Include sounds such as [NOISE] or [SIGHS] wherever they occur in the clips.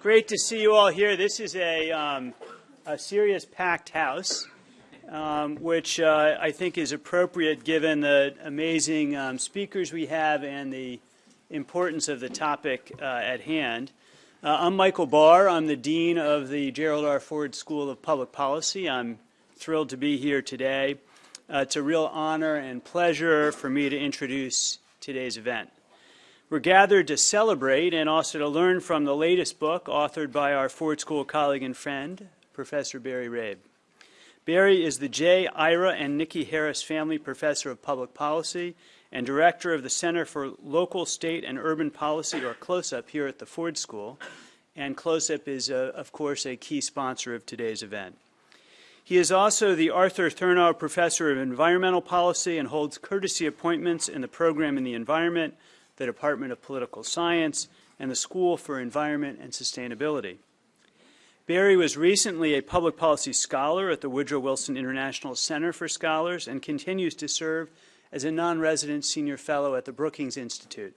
Great to see you all here. This is a, um, a serious packed house, um, which uh, I think is appropriate given the amazing um, speakers we have and the importance of the topic uh, at hand. Uh, I'm Michael Barr. I'm the Dean of the Gerald R. Ford School of Public Policy. I'm thrilled to be here today. Uh, it's a real honor and pleasure for me to introduce today's event. We're gathered to celebrate and also to learn from the latest book authored by our Ford School colleague and friend, Professor Barry Rabe. Barry is the J. Ira and Nikki Harris Family Professor of Public Policy and Director of the Center for Local, State, and Urban Policy, or CLOSUP, here at the Ford School. And CLOSUP is, uh, of course, a key sponsor of today's event. He is also the Arthur Thurnau Professor of Environmental Policy and holds courtesy appointments in the program in the environment, the Department of Political Science, and the School for Environment and Sustainability. Barry was recently a public policy scholar at the Woodrow Wilson International Center for Scholars and continues to serve as a non-resident senior fellow at the Brookings Institute.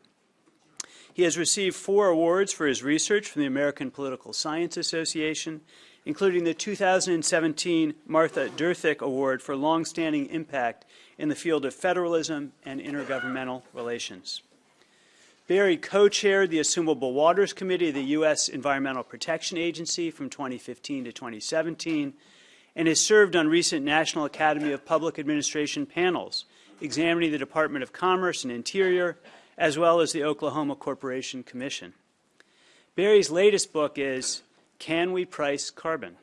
He has received four awards for his research from the American Political Science Association, including the 2017 Martha Derthick Award for longstanding impact in the field of federalism and intergovernmental relations. Barry co-chaired the Assumable Waters Committee of the U.S. Environmental Protection Agency from 2015 to 2017 and has served on recent National Academy of Public Administration panels examining the Department of Commerce and Interior as well as the Oklahoma Corporation Commission. Barry's latest book is Can We Price Carbon?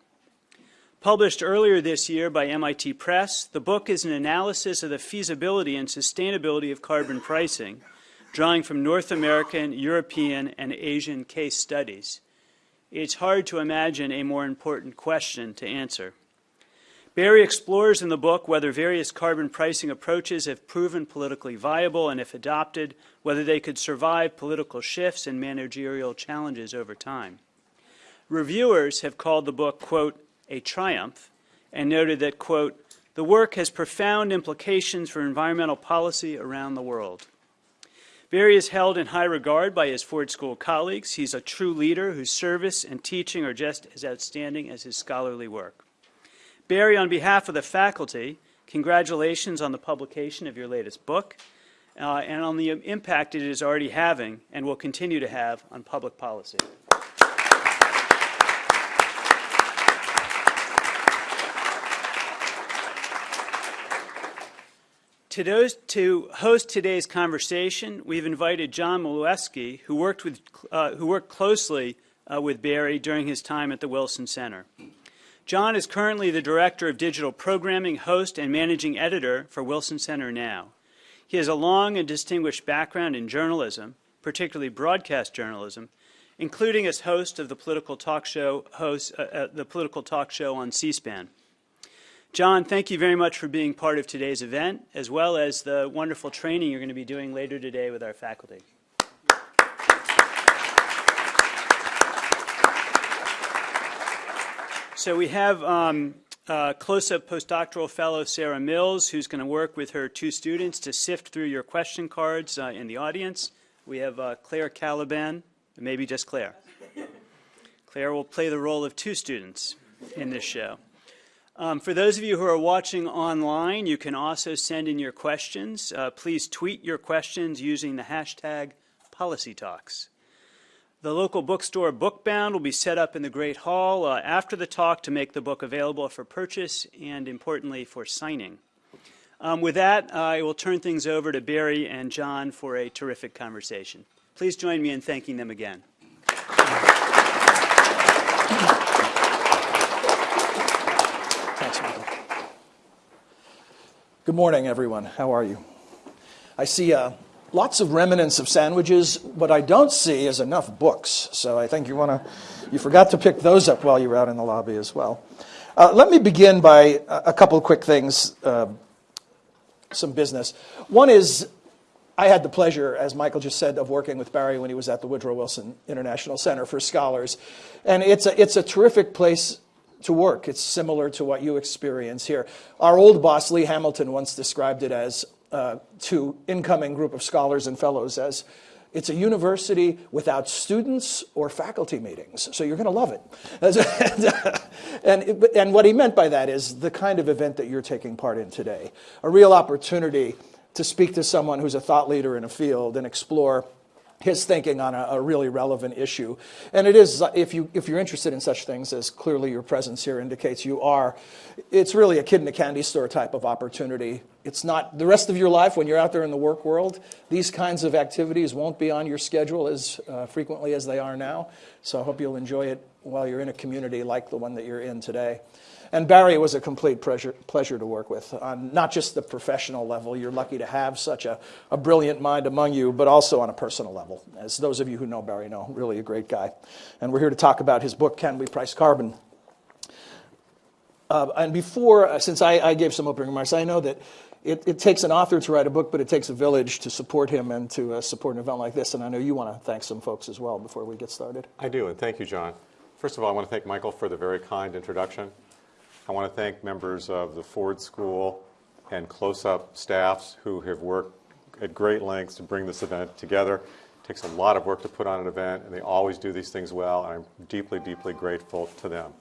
Published earlier this year by MIT Press, the book is an analysis of the feasibility and sustainability of carbon pricing drawing from North American, European, and Asian case studies. It's hard to imagine a more important question to answer. Barry explores in the book whether various carbon pricing approaches have proven politically viable and, if adopted, whether they could survive political shifts and managerial challenges over time. Reviewers have called the book, quote, a triumph, and noted that, quote, the work has profound implications for environmental policy around the world. Barry is held in high regard by his Ford School colleagues. He's a true leader whose service and teaching are just as outstanding as his scholarly work. Barry, on behalf of the faculty, congratulations on the publication of your latest book uh, and on the impact it is already having and will continue to have on public policy. To, to, host today's conversation, we've invited John Milewski, who worked, with, uh, who worked closely uh, with Barry during his time at the Wilson Center. John is currently the Director of Digital Programming, host, and Managing Editor for Wilson Center Now. He has a long and distinguished background in journalism, particularly broadcast journalism, including as host of the political talk show, host, uh, uh the political talk show on C-SPAN. John, thank you very much for being part of today's event, as well as the wonderful training you're going to be doing later today with our faculty. So we have um, CLOSUP postdoctoral fellow Sarah Mills, who's going to work with her two students to sift through your question cards uh, in the audience. We have uh, Claire Caliban, maybe just Claire. Claire will play the role of two students in this show. Um, for those of you who are watching online, you can also send in your questions. Uh, please tweet your questions using the hashtag PolicyTalks. The local bookstore Bookbound will be set up in the Great Hall uh, after the talk to make the book available for purchase and, importantly, for signing. Um, with that, I will turn things over to Barry and John for a terrific conversation. Please join me in thanking them again. Good morning, everyone. How are you? I see uh, lots of remnants of sandwiches. What I don't see is enough books. So I think you want to, you forgot to pick those up while you were out in the lobby as well. Uh, let me begin by a couple quick things, uh, some business. One is I had the pleasure, as Michael just said, of working with Barry when he was at the Woodrow Wilson International Center for Scholars. And it's a, it's a terrific place to work. It's similar to what you experience here. Our old boss, Lee Hamilton, once described it as uh, to incoming group of scholars and fellows as It's a university without students or faculty meetings, so you're going to love it. [LAUGHS] and, and what he meant by that is the kind of event that you're taking part in today a real opportunity to speak to someone who's a thought leader in a field and explore his thinking on a, a, really relevant issue. And it is, if, you, if you're interested in such things, as clearly your presence here indicates you are, it's really a kid in a candy store type of opportunity. It's not the rest of your life when you're out there in the work world. These kinds of activities won't be on your schedule as uh, frequently as they are now. So I hope you'll enjoy it while you're in a community like the one that you're in today. And Barry was a complete pleasure, pleasure to work with, on not just the professional level. You're lucky to have such a, a brilliant mind among you, but also on a personal level. As those of you who know Barry know, really a great guy. And we're here to talk about his book, Can We Price Carbon? Uh, and before, uh, since I, I, gave some opening remarks, I know that it, it, takes an author to write a book, but it takes a village to support him and to uh, support an event like this. And I know you want to thank some folks as well before we get started. I do, and thank you, John. First of all, I want to thank Michael for the very kind introduction. I want to thank members of the Ford School and CLOSUP staffs who have worked at great lengths to bring this event together. It takes a lot of work to put on an event, and they always do these things well, and I'm deeply, deeply grateful to them.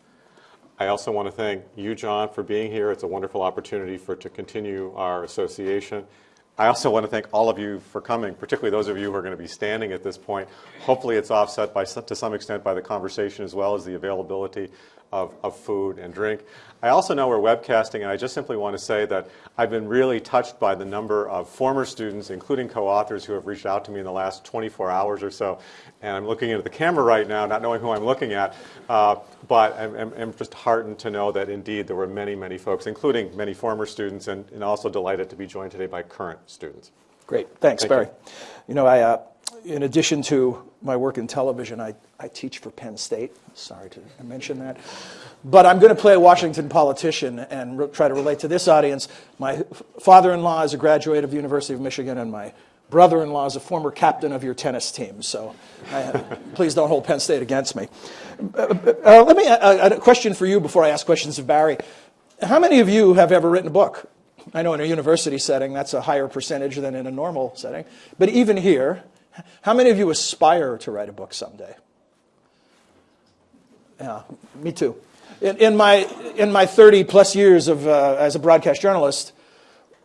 I also want to thank you, John, for being here. It's a wonderful opportunity for to continue our association. I also want to thank all of you for coming, particularly those of you who are going to be standing at this point. Hopefully it's offset by, to some extent by the conversation as well as the availability of, of food and drink. I also know we're webcasting, and I just simply want to say that I've been really touched by the number of former students, including co-authors, who have reached out to me in the last 24 hours or so. And I'm looking into the camera right now, not knowing who I'm looking at, uh, but I'm, I'm, I'm, just heartened to know that indeed there were many, many folks, including many former students, and, and also delighted to be joined today by current students. Great. Thanks, Thank Barry. You. you know, I, uh, in addition to my work in television, I, I teach for Penn State. Sorry to mention that. But I'm going to play a Washington politician and try to relate to this audience. My father in law is a graduate of the University of Michigan, and my brother in law is a former captain of your tennis team. So I, [LAUGHS] please don't hold Penn State against me. Uh, uh, let me, uh, a question for you before I ask questions of Barry. How many of you have ever written a book? I know in a university setting that's a higher percentage than in a normal setting. But even here, how many of you aspire to write a book someday? Yeah, me too. In, in my, in my 30 plus years of, uh, as a broadcast journalist,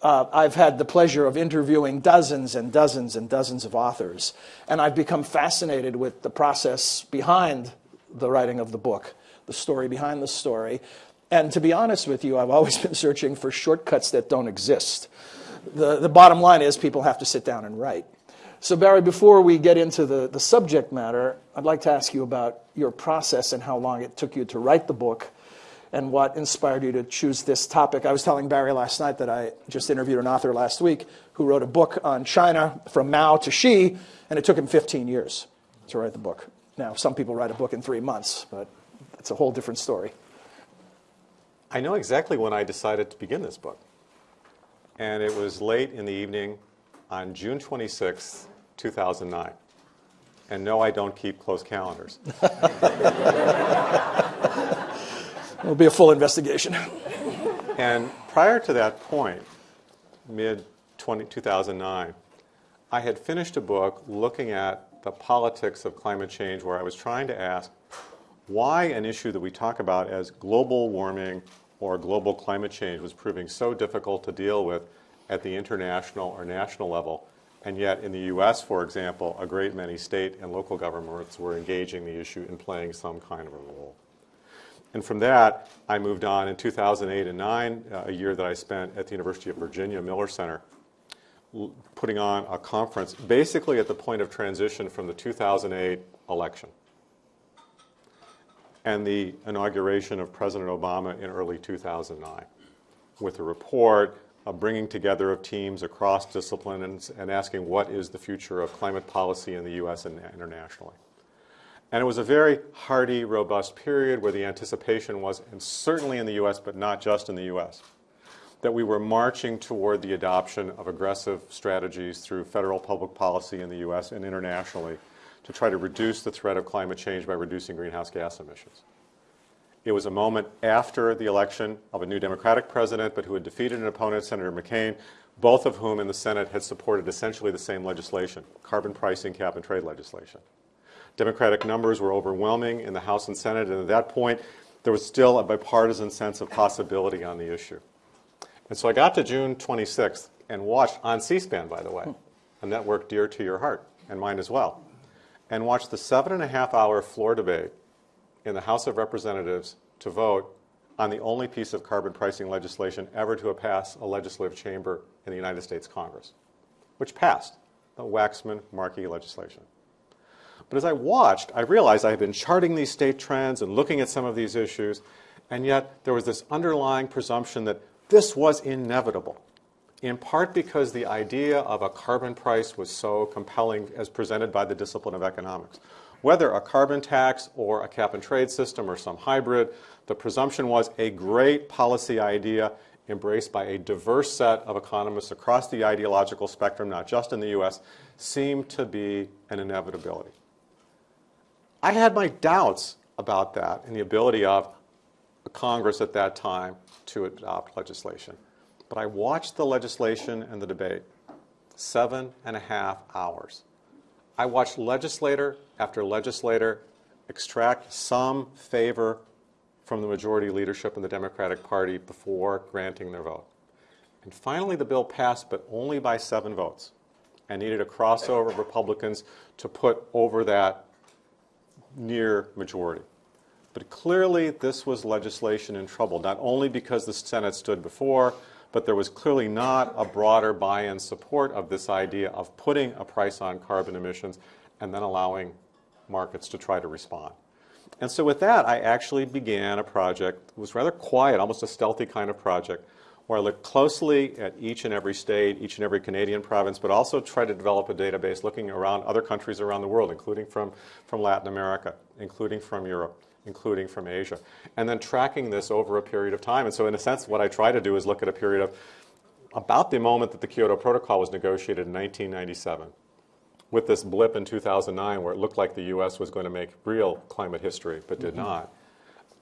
uh, I've had the pleasure of interviewing dozens and dozens and dozens of authors. And I've become fascinated with the process behind the writing of the book, the story behind the story. And to be honest with you, I've always [LAUGHS] been searching for shortcuts that don't exist. The, the bottom line is people have to sit down and write. So, Barry, before we get into the, the subject matter, I'd like to ask you about your process and how long it took you to write the book and what inspired you to choose this topic. I was telling Barry last night that I just interviewed an author last week who wrote a book on China from Mao to Xi, and it took him 15 years to write the book. Now, some people write a book in three months, but it's a whole different story. I know exactly when I decided to begin this book. And it was late in the evening on June 26th, 2009. And no, I don't keep close calendars. [LAUGHS] It'll be a full investigation. and prior to that point, mid 2009, I had finished a book looking at the politics of climate change where I was trying to ask why an issue that we talk about as global warming or global climate change was proving so difficult to deal with at the international or national level and yet, in the US, for example, a great many state and local governments were engaging the issue and playing some kind of a role. And from that, I moved on in 2008 and 9, uh, a year that I spent at the University of Virginia Miller Center, putting on a conference basically at the point of transition from the 2008 election and the inauguration of President Obama in early 2009 with a report a bringing together of teams across disciplines and, and asking what is the future of climate policy in the U.S. and internationally. And it was a very hearty, robust period where the anticipation was, and certainly in the U.S., but not just in the U.S., that we were marching toward the adoption of aggressive strategies through federal public policy in the U.S. and internationally to try to reduce the threat of climate change by reducing greenhouse gas emissions. It was a moment after the election of a new Democratic president, but who had defeated an opponent, Senator McCain, both of whom in the Senate had supported essentially the same legislation, carbon pricing cap and trade legislation. Democratic numbers were overwhelming in the House and Senate, and at that point, there was still a bipartisan sense of possibility on the issue. And so I got to June 26th and watched on C-SPAN, by the way, a network dear to your heart and mine as well, and watched the seven and a half hour floor debate in the House of Representatives to vote on the only piece of carbon pricing legislation ever to passed a legislative chamber in the United States Congress, which passed the Waxman-Markey legislation. But as I watched, I realized I had been charting these state trends and looking at some of these issues, and yet there was this underlying presumption that this was inevitable, in part because the idea of a carbon price was so compelling as presented by the discipline of economics. Whether a carbon tax or a cap and trade system or some hybrid, the presumption was a great policy idea embraced by a diverse set of economists across the ideological spectrum, not just in the US, seemed to be an inevitability. I had my doubts about that and the ability of Congress at that time to adopt legislation. But I watched the legislation and the debate seven and a half hours. I watched legislator after legislator extract some favor from the majority leadership in the Democratic Party before granting their vote. And finally, the bill passed, but only by seven votes, and needed a crossover of Republicans to put over that near majority. But clearly, this was legislation in trouble, not only because the Senate stood before, but there was clearly not a broader buy-in support of this idea of putting a price on carbon emissions and then allowing markets to try to respond. And so with that, I actually began a project. It was rather quiet, almost a stealthy kind of project, where I looked closely at each and every state, each and every Canadian province, but also tried to develop a database looking around other countries around the world, including from, from Latin America, including from Europe, including from Asia, and then tracking this over a period of time. And so in a sense, what I try to do is look at a period of about the moment that the Kyoto Protocol was negotiated in 1997 with this blip in 2009 where it looked like the U.S. was going to make real climate history, but did Mm-hmm. not,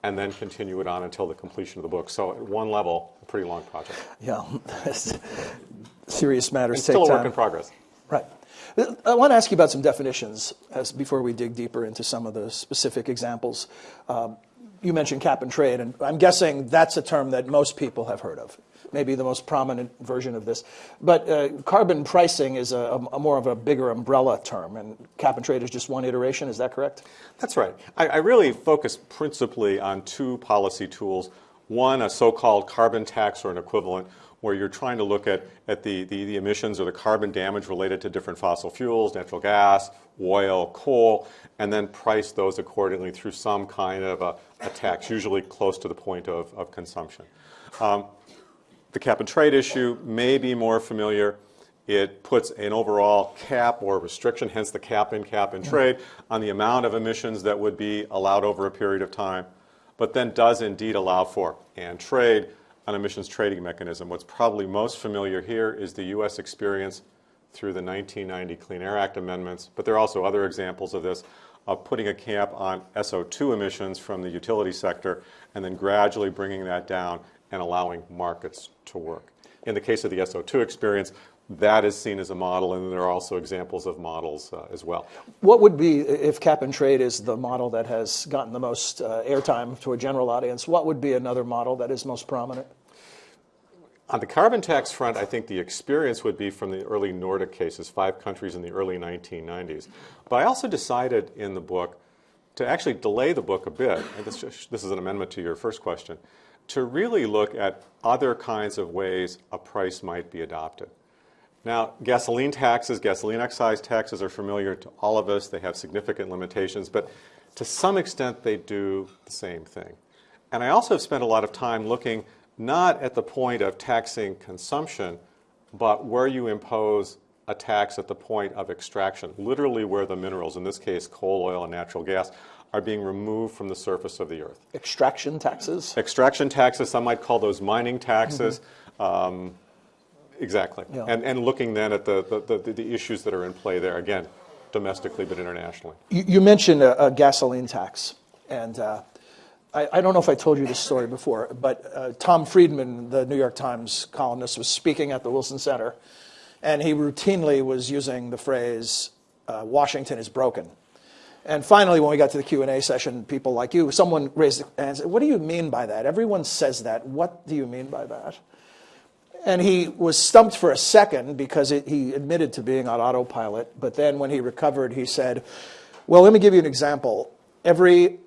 and then continue it on until the completion of the book. So at one level, a pretty long project. Yeah, [LAUGHS] serious matters It's take still a time. work in progress. Right. I want to ask you about some definitions as, before we dig deeper into some of the specific examples. Um, you mentioned cap and trade, and I'm guessing that's a term that most people have heard of, maybe the most prominent version of this. But uh, carbon pricing is a, a more of a bigger umbrella term, and cap and trade is just one iteration. Is that correct? That's right. I, I really focus principally on two policy tools. One, a so-called carbon tax or an equivalent, where you're trying to look at, at the, the, the emissions or the carbon damage related to different fossil fuels, natural gas, oil, coal, and then price those accordingly through some kind of a, a tax, usually close to the point of, of consumption. Um, the cap and trade issue may be more familiar. It puts an overall cap or restriction, hence the cap in cap and trade, on the amount of emissions that would be allowed over a period of time, but then does indeed allow for and trade an emissions trading mechanism. What's probably most familiar here is the U.S. experience through the 1990 Clean Air Act amendments, but there are also other examples of this, of putting a cap on SO2 emissions from the utility sector and then gradually bringing that down and allowing markets to work. In the case of the SO2 experience, that is seen as a model, and there are also examples of models uh, as well. What would be, if cap and trade is the model that has gotten the most uh, airtime to a general audience, what would be another model that is most prominent? On the carbon tax front, I think the experience would be from the early Nordic cases, five countries in the early 1990s. But I also decided in the book to actually delay the book a bit, this, this is an amendment to your first question, to really look at other kinds of ways a price might be adopted. Now, gasoline taxes, gasoline excise taxes are familiar to all of us. They have significant limitations, but to some extent they do the same thing. And I also have spent a lot of time looking not at the point of taxing consumption, but where you impose a tax at the point of extraction, literally where the minerals, in this case coal, oil, and natural gas, are being removed from the surface of the earth. Extraction taxes? Extraction taxes, some might call those mining taxes. Um, exactly. Yeah. And, and looking then at the, the, the, the issues that are in play there, again, domestically but internationally. You, you mentioned a, a gasoline tax, and uh, I, I don't know if I told you this story before, but uh, Tom Friedman, the New York Times columnist, was speaking at the Wilson Center, and he routinely was using the phrase, uh, Washington is broken. And finally, when we got to the Q&A session, people like you, someone raised and said, what do you mean by that? Everyone says that. What do you mean by that? And he was stumped for a second because it, he admitted to being on autopilot. But then when he recovered, he said, well, let me give you an example. Every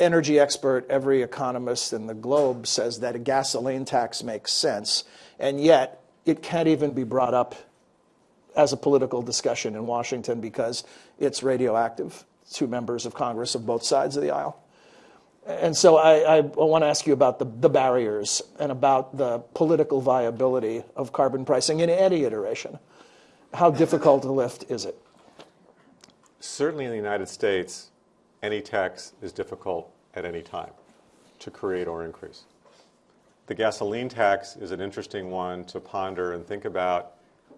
energy expert, every economist in the globe says that a gasoline tax makes sense, and yet it can't even be brought up as a political discussion in Washington because it's radioactive to members of Congress of both sides of the aisle. And so I, I want to ask you about the, the barriers and about the political viability of carbon pricing in any iteration. How difficult a lift is it? Certainly in the United States, any tax is difficult at any time to create or increase. The gasoline tax is an interesting one to ponder and think about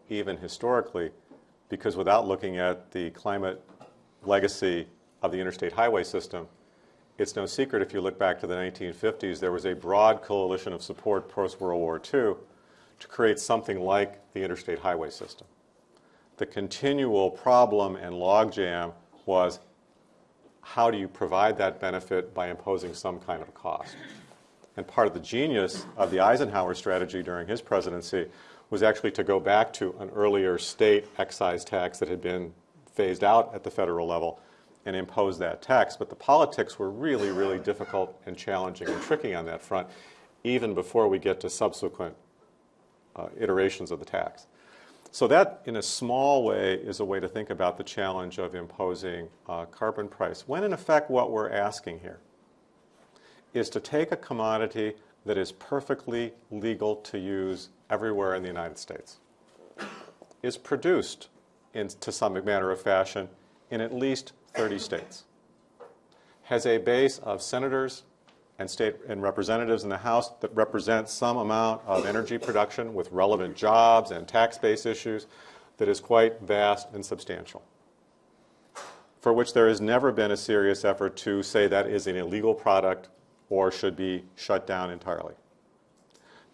even historically because without looking at the climate legacy of the interstate highway system, it's no secret if you look back to the 1950s, there was a broad coalition of support post-World War II to create something like the interstate highway system. The continual problem and logjam was how do you provide that benefit by imposing some kind of a cost? And part of the genius of the Eisenhower strategy during his presidency was actually to go back to an earlier state excise tax that had been phased out at the federal level and impose that tax. But the politics were really, really difficult and challenging and tricky on that front, even before we get to subsequent uh, iterations of the tax. So that, in a small way, is a way to think about the challenge of imposing a carbon price, when in effect what we're asking here is to take a commodity that is perfectly legal to use everywhere in the United States, is produced in, to some manner of fashion in at least 30 states, has a base of senators and state and representatives in the House that represent some amount of energy production with relevant jobs and tax base issues that is quite vast and substantial, for which there has never been a serious effort to say that is an illegal product or should be shut down entirely.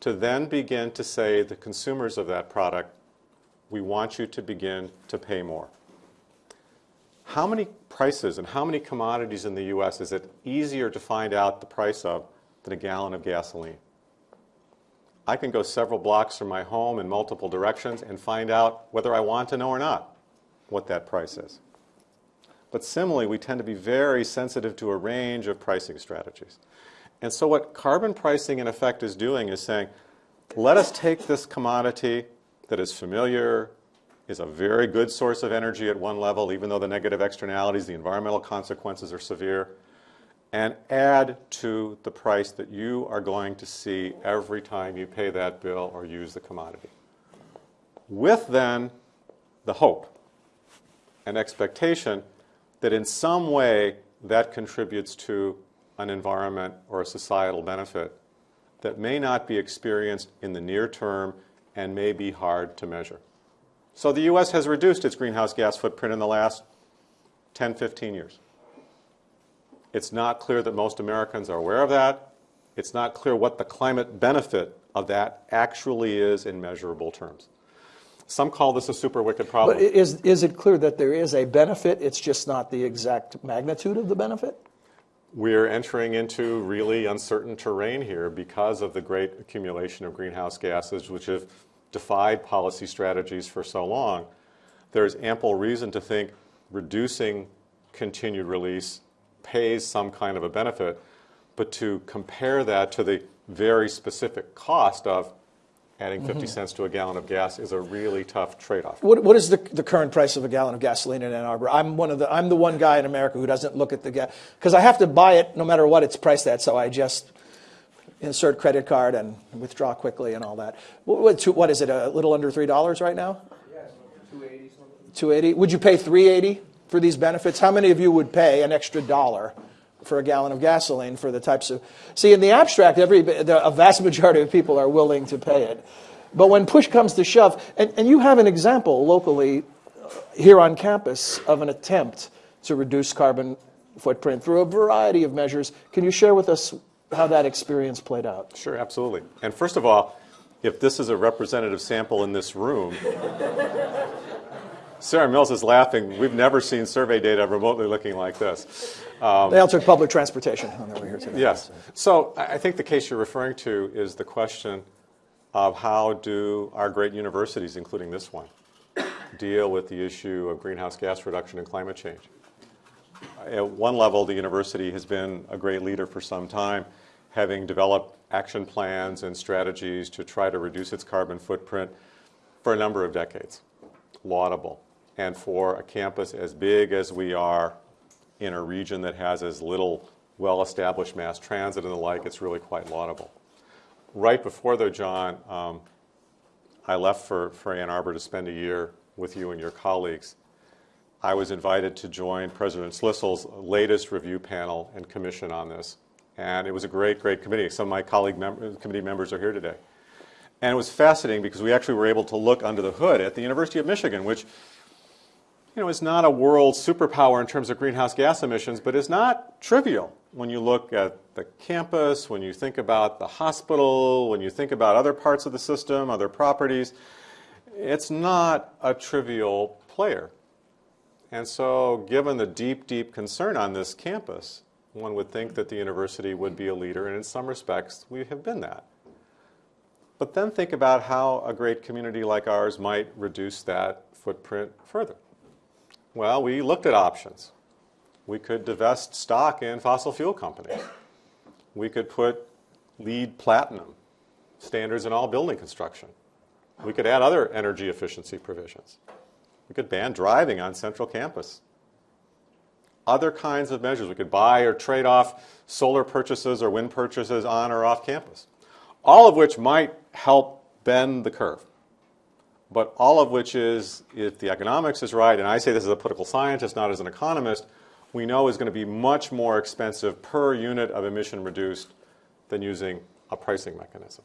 To then begin to say the consumers of that product, we want you to begin to pay more. How many prices and how many commodities in the U.S. is it easier to find out the price of than a gallon of gasoline? I can go several blocks from my home in multiple directions and find out whether I want to know or not what that price is. But similarly, we tend to be very sensitive to a range of pricing strategies. And so what carbon pricing in effect is doing is saying, let us take this commodity that is familiar, is a very good source of energy at one level, even though the negative externalities, the environmental consequences are severe, and add to the price that you are going to see every time you pay that bill or use the commodity. With then the hope and expectation that in some way that contributes to an environment or a societal benefit that may not be experienced in the near term and may be hard to measure. So the U.S. has reduced its greenhouse gas footprint in the last 10, 15 years. It's not clear that most Americans are aware of that. It's not clear what the climate benefit of that actually is in measurable terms. Some call this a super wicked problem. But is, is it clear that there is a benefit, it's just not the exact magnitude of the benefit? We're entering into really uncertain terrain here because of the great accumulation of greenhouse gases, which have defied policy strategies for so long, there's ample reason to think reducing continued release pays some kind of a benefit, but to compare that to the very specific cost of adding 50 mm-hmm. cents to a gallon of gas is a really tough trade-off. What, what is the, the current price of a gallon of gasoline in Ann Arbor? I'm one of the I'm the one guy in America who doesn't look at the gas because I have to buy it no matter what it's priced at. So I just insert credit card and withdraw quickly and all that. What, what is it? A little under three dollars right now? Yeah, 280 280. Would you pay 380 for these benefits? How many of you would pay an extra dollar for a gallon of gasoline for the types of? See, in the abstract, every the, a vast majority of people are willing to pay it, but when push comes to shove, and, and you have an example locally uh, here on campus of an attempt to reduce carbon footprint through a variety of measures. Can you share with us how that experience played out? Sure, absolutely. And first of all, if this is a representative sample in this room, [LAUGHS] Sarah Mills is laughing. We've never seen survey data remotely looking like this. Um, they all took public transportation on their way here today. Yes. So I I think the case you're referring to is the question of how do our great universities, including this one, deal with the issue of greenhouse gas reduction and climate change. At one level, the university has been a great leader for some time, having developed action plans and strategies to try to reduce its carbon footprint for a number of decades. Laudable. And for a campus as big as we are in a region that has as little well-established mass transit and the like, it's really quite laudable. Right before, though, John, um, I left for, for Ann Arbor to spend a year with you and your colleagues. I was invited to join President Schlissel's latest review panel and commission on this. And it was a great, great committee. Some of my colleague mem- committee members are here today. And it was fascinating because we actually were able to look under the hood at the University of Michigan, which you know, is not a world superpower in terms of greenhouse gas emissions, but is not trivial when you look at the campus, when you think about the hospital, when you think about other parts of the system, other properties. It's not a trivial player. And so, given the deep, deep concern on this campus, one would think that the university would be a leader, and in some respects, we have been that. But then think about how a great community like ours might reduce that footprint further. Well, we looked at options. We could divest stock in fossil fuel companies. We could put LEED platinum standards in all building construction. We could add other energy efficiency provisions. We could ban driving on central campus. Other kinds of measures. We could buy or trade off solar purchases or wind purchases on or off campus. All of which might help bend the curve. But all of which is, if the economics is right, and I say this as a political scientist, not as an economist, we know is going to be much more expensive per unit of emission reduced than using a pricing mechanism.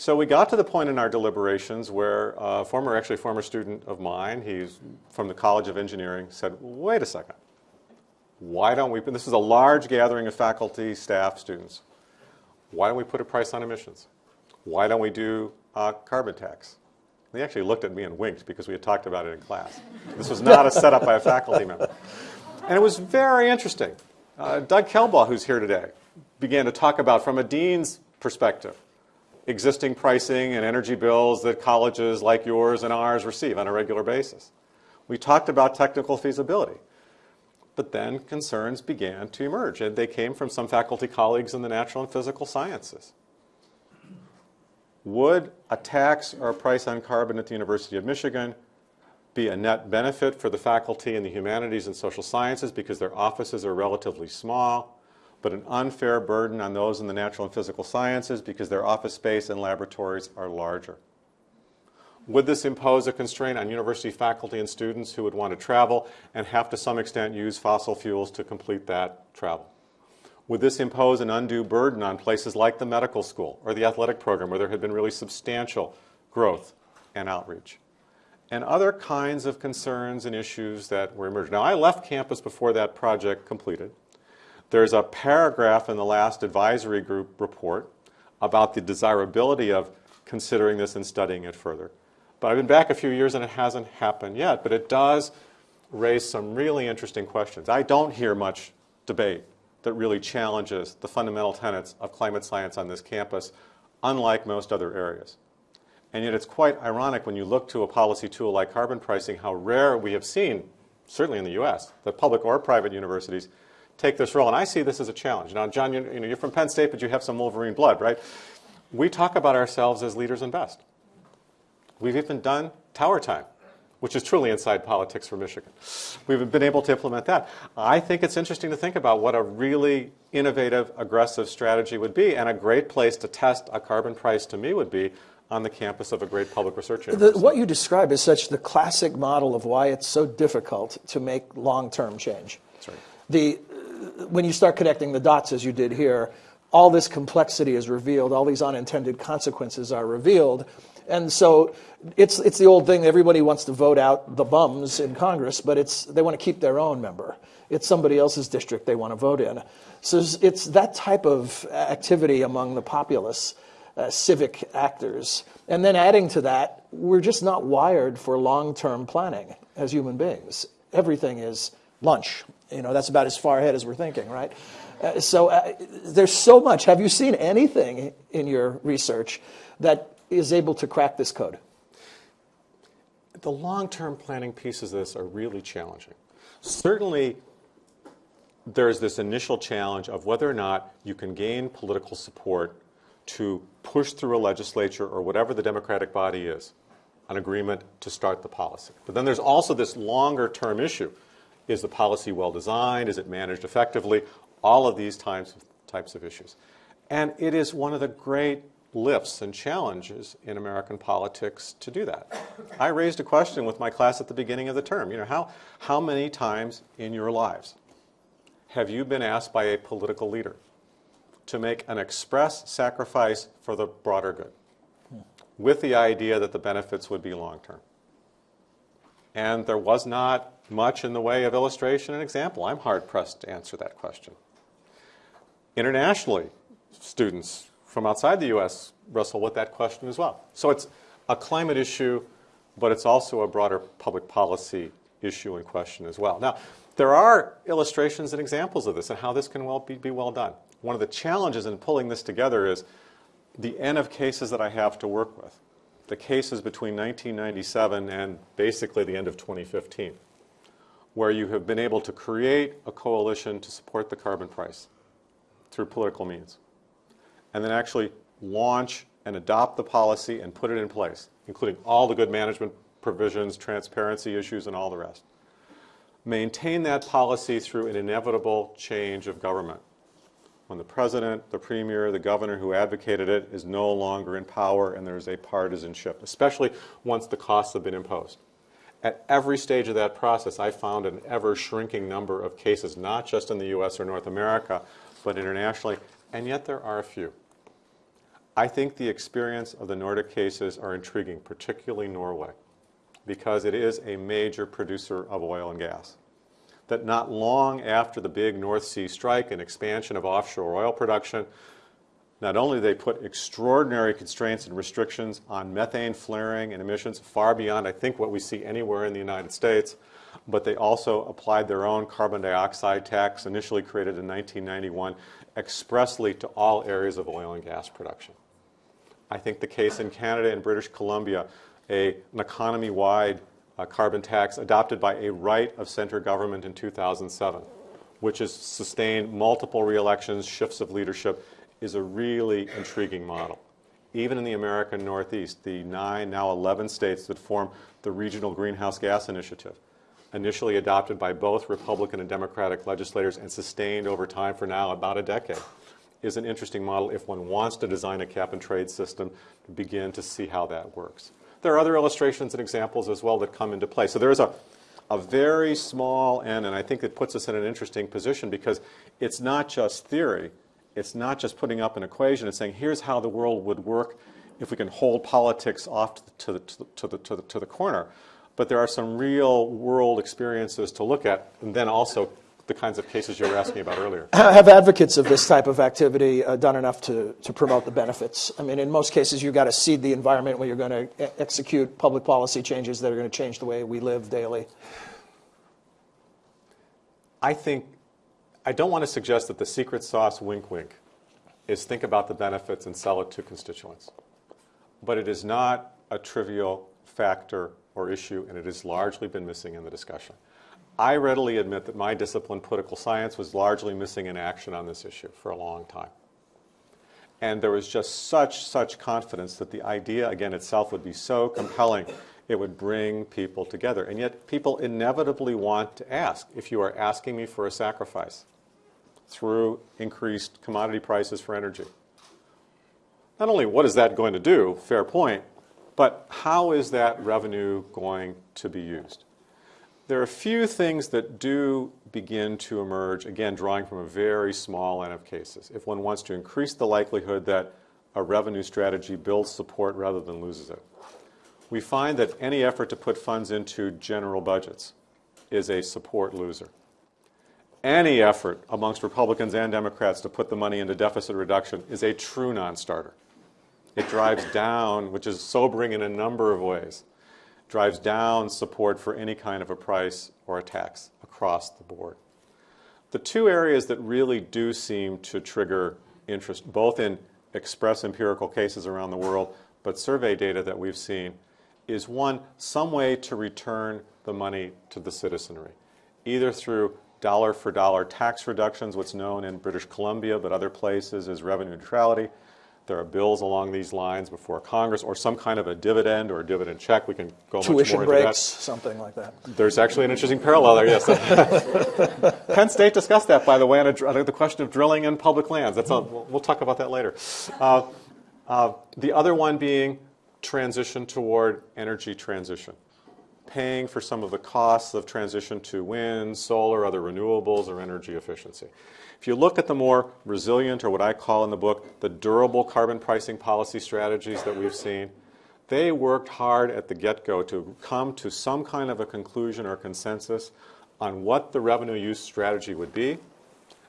So we got to the point in our deliberations where a former, actually former student of mine, he's from the College of Engineering, said, wait a second. Why don't we, this is a large gathering of faculty, staff, students. Why don't we put a price on emissions? Why don't we do a carbon tax? They actually looked at me and winked because we had talked about it in class. This was not a setup by a faculty member. And it was very interesting. Uh, Doug Kelbaugh, who's here today, began to talk about, from a dean's perspective, existing pricing and energy bills that colleges like yours and ours receive on a regular basis. We talked about technical feasibility. But then concerns began to emerge, and they came from some faculty colleagues in the natural and physical sciences. Would a tax or a price on carbon at the University of Michigan be a net benefit for the faculty in the humanities and social sciences because their offices are relatively small, but an unfair burden on those in the natural and physical sciences because their office space and laboratories are larger? Would this impose a constraint on university faculty and students who would want to travel and have to some extent use fossil fuels to complete that travel? Would this impose an undue burden on places like the medical school or the athletic program where there had been really substantial growth and outreach? And other kinds of concerns and issues that were emerging. Now, I left campus before that project completed. There's a paragraph in the last advisory group report about the desirability of considering this and studying it further. But I've been back a few years and it hasn't happened yet, but it does raise some really interesting questions. I don't hear much debate that really challenges the fundamental tenets of climate science on this campus, unlike most other areas. And yet it's quite ironic when you look to a policy tool like carbon pricing, how rare we have seen, certainly in the US, that public or private universities take this role. And I see this as a challenge. Now, John, you, you know, you're from Penn State, but you have some Wolverine blood, right? We talk about ourselves as leaders and best. We've even done tower time which is truly inside politics for Michigan. We've been able to implement that. I think it's interesting to think about what a really innovative, aggressive strategy would be, and a great place to test a carbon price to me would be on the campus of a great public research university. The, what you describe is such the classic model of why it's so difficult to make long-term change. That's right. The, when you start connecting the dots, as you did here, all this complexity is revealed, all these unintended consequences are revealed, And so it's, it's the old thing, everybody wants to vote out the bums in Congress, but it's, they want to keep their own member. It's somebody else's district they want to vote in. So it's, that type of activity among the populace, uh, civic actors. And then adding to that, we're just not wired for long-term planning as human beings. Everything is lunch. You know, that's about as far ahead as we're thinking, right? Uh, so uh, there's so much. Have you seen anything in your research that is able to crack this code? The long-term planning pieces of this are really challenging. Certainly, there's this initial challenge of whether or not you can gain political support to push through a legislature or whatever the Democratic body is, an agreement to start the policy. But then there's also this longer term issue. Is the policy well designed? Is it managed effectively? All of these types of, types of issues. And it is one of the great lifts and challenges in American politics to do that. I raised a question with my class at the beginning of the term. You know, how, how many times in your lives have you been asked by a political leader to make an express sacrifice for the broader good with the idea that the benefits would be long term? And there was not much in the way of illustration and example. I'm hard pressed to answer that question. Internationally, students from outside the U.S. wrestle with that question as well. So it's a climate issue, but it's also a broader public policy issue and question as well. Now, there are illustrations and examples of this and how this can well be, be well done. One of the challenges in pulling this together is the N of cases that I have to work with, the cases between 1997 and basically the end of 2015, where you have been able to create a coalition to support the carbon price through political means and then actually launch and adopt the policy and put it in place, including all the good management provisions, transparency issues, and all the rest. Maintain that policy through an inevitable change of government. When the president, the premier, the governor who advocated it is no longer in power and there's a partisanship, especially once the costs have been imposed. At every stage of that process, I found an ever shrinking number of cases, not just in the US or North America, but internationally, and yet there are a few. I think the experience of the Nordic cases are intriguing, particularly Norway, because it is a major producer of oil and gas. That not long after the big North Sea strike and expansion of offshore oil production, not only they put extraordinary constraints and restrictions on methane flaring and emissions far beyond, I think, what we see anywhere in the United States, but they also applied their own carbon dioxide tax, initially created in 1991, expressly to all areas of oil and gas production. I think the case in Canada and British Columbia, a, an economy-wide uh, carbon tax adopted by a right of center government in 2007, which has sustained multiple re-elections, shifts of leadership, is a really intriguing model. Even in the American Northeast, the nine, now 11 states that form the Regional Greenhouse Gas Initiative, initially adopted by both Republican and Democratic legislators and sustained over time for now about a decade, is an interesting model if one wants to design a cap and trade system to begin to see how that works. There are other illustrations and examples as well that come into play. So there's a, a very small N, and I think it puts us in an interesting position because it's not just theory. It's not just putting up an equation and saying, here's how the world would work if we can hold politics off to the, to the, to the, to the, to the corner but there are some real world experiences to look at, and then also the kinds of cases you were asking about earlier. [CLEARS THROAT] Have advocates of this type of activity uh, done enough to, to promote the benefits? I mean, in most cases, you've got to seed the environment where you're going to execute public policy changes that are going to change the way we live daily. I think, I don't want to suggest that the secret sauce, wink wink, is think about the benefits and sell it to constituents. But it is not a trivial factor or issue, and it has largely been missing in the discussion. I readily admit that my discipline, political science, was largely missing in action on this issue for a long time. And there was just such, such confidence that the idea, again, itself would be so compelling, it would bring people together. And yet, people inevitably want to ask if you are asking me for a sacrifice through increased commodity prices for energy. Not only what is that going to do, fair point, but how is that revenue going to be used? There are a few things that do begin to emerge, again, drawing from a very small n of cases. If one wants to increase the likelihood that a revenue strategy builds support rather than loses it. We find that any effort to put funds into general budgets is a support loser. Any effort amongst Republicans and Democrats to put the money into deficit reduction is a true non-starter. It drives down, which is sobering in a number of ways, drives down support for any kind of a price or a tax across the board. The two areas that really do seem to trigger interest, both in express empirical cases around the world, but survey data that we've seen, is one, some way to return the money to the citizenry, either through dollar for dollar tax reductions, what's known in British Columbia but other places as revenue neutrality. There are bills along these lines before Congress, or some kind of a dividend or a dividend check. We can go much Tuition more into breaks, that. something like that. There's actually an interesting parallel there, yes. [LAUGHS] Penn State discussed that, by the way, on, a, on the question of drilling in public lands. That's a, we'll, we'll talk about that later. Uh, uh, the other one being transition toward energy transition, paying for some of the costs of transition to wind, solar, other renewables, or energy efficiency. If you look at the more resilient, or what I call in the book, the durable carbon pricing policy strategies that we've seen, they worked hard at the get-go to come to some kind of a conclusion or consensus on what the revenue use strategy would be.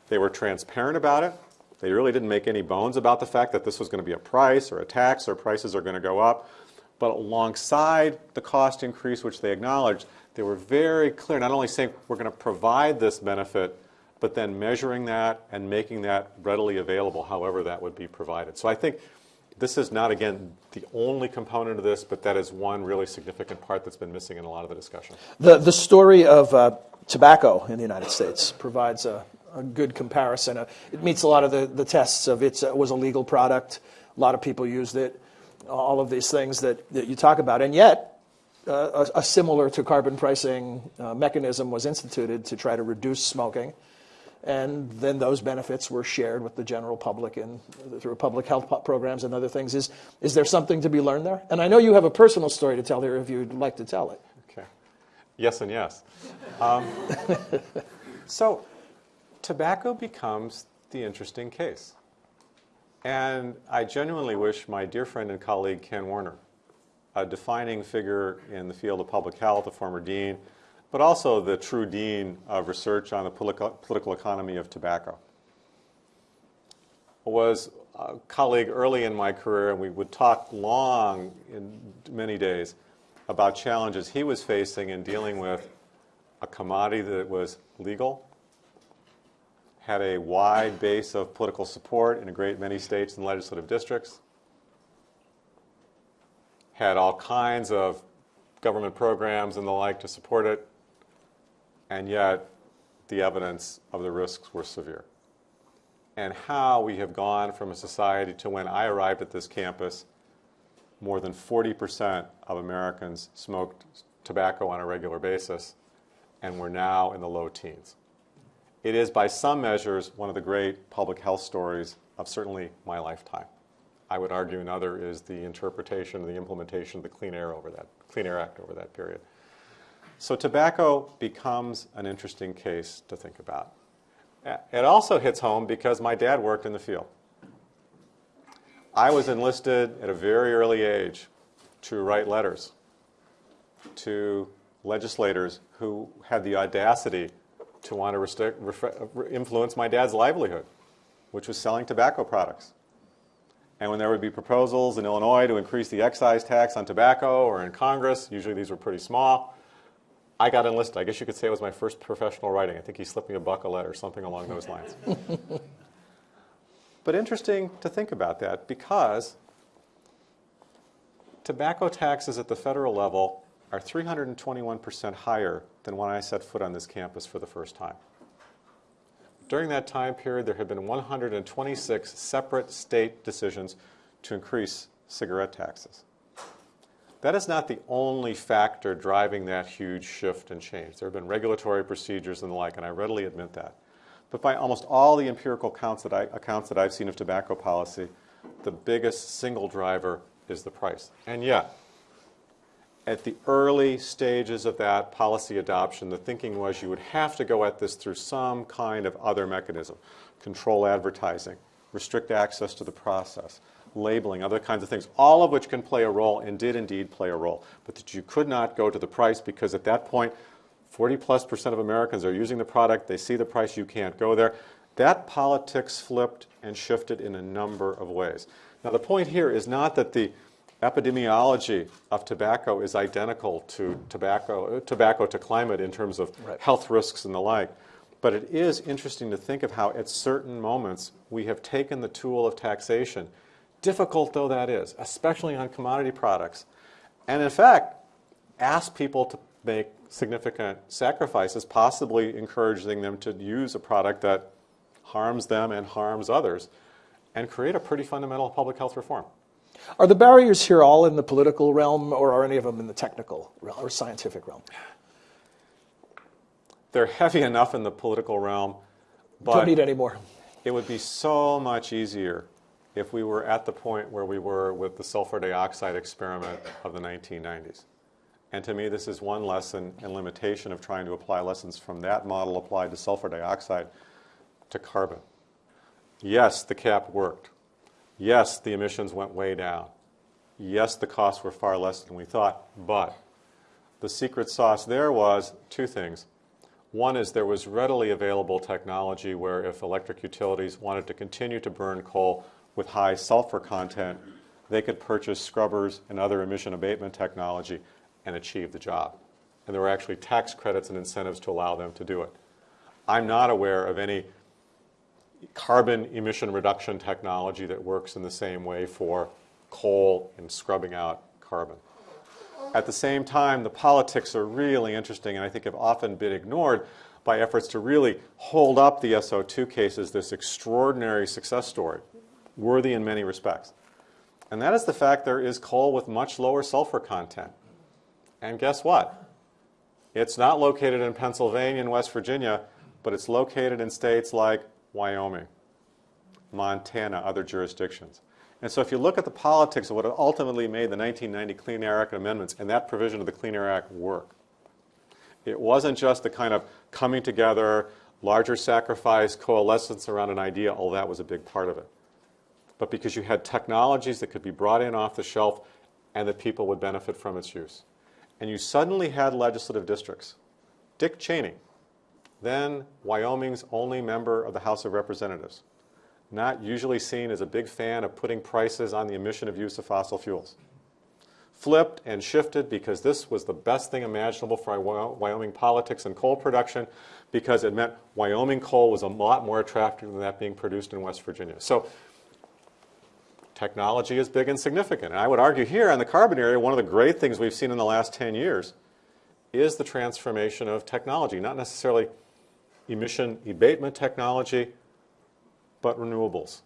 They were transparent about it. They really didn't make any bones about the fact that this was going to be a price or a tax or prices are going to go up. But alongside the cost increase, which they acknowledged, they were very clear, not only saying we're going to provide this benefit, but then measuring that and making that readily available, however that would be provided. So I think this is not, again, the only component of this, but that is one really significant part that's been missing in a lot of the discussion. The, the story of uh, tobacco in the United States provides a, a good comparison. Uh, it meets a lot of the, the tests of it was a legal product, a lot of people used it, all of these things that, that you talk about. And yet, uh, a, a similar to carbon pricing uh, mechanism was instituted to try to reduce smoking. And then those benefits were shared with the general public and through public health programs and other things. Is, is there something to be learned there? And I know you have a personal story to tell here if you'd like to tell it. Okay. Yes and yes. Um, [LAUGHS] so, tobacco becomes the interesting case. And I genuinely wish my dear friend and colleague Ken Warner, a defining figure in the field of public health, a former dean, but also the true dean of research on the political, economy of tobacco, was a colleague early in my career, and we would talk long in many days about challenges he was facing in dealing with a commodity that was legal, had a wide base of political support in a great many states and legislative districts, had all kinds of government programs and the like to support it, and yet the evidence of the risks were severe. And how we have gone from a society to when I arrived at this campus, more than 40% of Americans smoked tobacco on a regular basis, and we're now in the low teens. It is, by some measures, one of the great public health stories of certainly my lifetime. I would argue another is the interpretation, and the implementation of the Clean Air over that Clean Air Act over that period. So tobacco becomes an interesting case to think about. It also hits home because my dad worked in the field. I was enlisted at a very early age to write letters to legislators who had the audacity to want to restrict, influence my dad's livelihood, which was selling tobacco products. And when there would be proposals in Illinois to increase the excise tax on tobacco or in Congress, usually these were pretty small, I got enlisted. I guess you could say it was my first professional writing. I think he slipped me a buck a letter, something along those lines. [LAUGHS] but interesting to think about that because tobacco taxes at the federal level are 321% higher than when I set foot on this campus for the first time. During that time period, there have been 126 separate state decisions to increase cigarette taxes. That is not the only factor driving that huge shift and change. There have been regulatory procedures and the like, and I readily admit that. But by almost all the empirical accounts that, I, accounts that I've seen of tobacco policy, the biggest single driver is the price. And yet, at the early stages of that policy adoption, the thinking was you would have to go at this through some kind of other mechanism. Control advertising, restrict access to the process, labeling, other kinds of things, all of which can play a role and did indeed play a role. But that you could not go to the price because at that point, 40 plus percent of Americans are using the product, they see the price, you can't go there. That politics flipped and shifted in a number of ways. Now, the point here is not that the epidemiology of tobacco is identical to tobacco, tobacco to climate in terms of Right. health risks and the like. But it is interesting to think of how, at certain moments, we have taken the tool of taxation, difficult though that is, especially on commodity products, and in fact, asked people to make significant sacrifices, possibly encouraging them to use a product that harms them and harms others, and create a pretty fundamental public health reform. Are the barriers here all in the political realm, or are any of them in the technical realm or scientific realm? They're heavy enough in the political realm, but Don't need any more. it would be so much easier if we were at the point where we were with the sulfur dioxide experiment of the 1990s. And to me, this is one lesson and limitation of trying to apply lessons from that model applied to sulfur dioxide to carbon. Yes, the cap worked. Yes, the emissions went way down. Yes, the costs were far less than we thought. But the secret sauce there was two things. One is there was readily available technology where if electric utilities wanted to continue to burn coal with high sulfur content, they could purchase scrubbers and other emission abatement technology and achieve the job. And there were actually tax credits and incentives to allow them to do it. I'm not aware of any carbon emission reduction technology that works in the same way for coal and scrubbing out carbon. At the same time, the politics are really interesting and I think have often been ignored by efforts to really hold up the SO2 case as this extraordinary success story, worthy in many respects. And that is the fact there is coal with much lower sulfur content. And guess what? It's not located in Pennsylvania and West Virginia, but it's located in states like Wyoming, Montana, other jurisdictions. And so if you look at the politics of what ultimately made the 1990 Clean Air Act amendments and that provision of the Clean Air Act work, it wasn't just the kind of coming together, larger sacrifice, coalescence around an idea, all that was a big part of it. But because you had technologies that could be brought in off the shelf and that people would benefit from its use. And you suddenly had legislative districts. Dick Cheney, then Wyoming's only member of the House of Representatives, not usually seen as a big fan of putting prices on the emission of use of fossil fuels. Flipped and shifted because this was the best thing imaginable for Wyoming politics and coal production because it meant Wyoming coal was a lot more attractive than that being produced in West Virginia. So technology is big and significant. And I would argue here in the carbon area, one of the great things we've seen in the last 10 years is the transformation of technology, not necessarily emission abatement technology, but renewables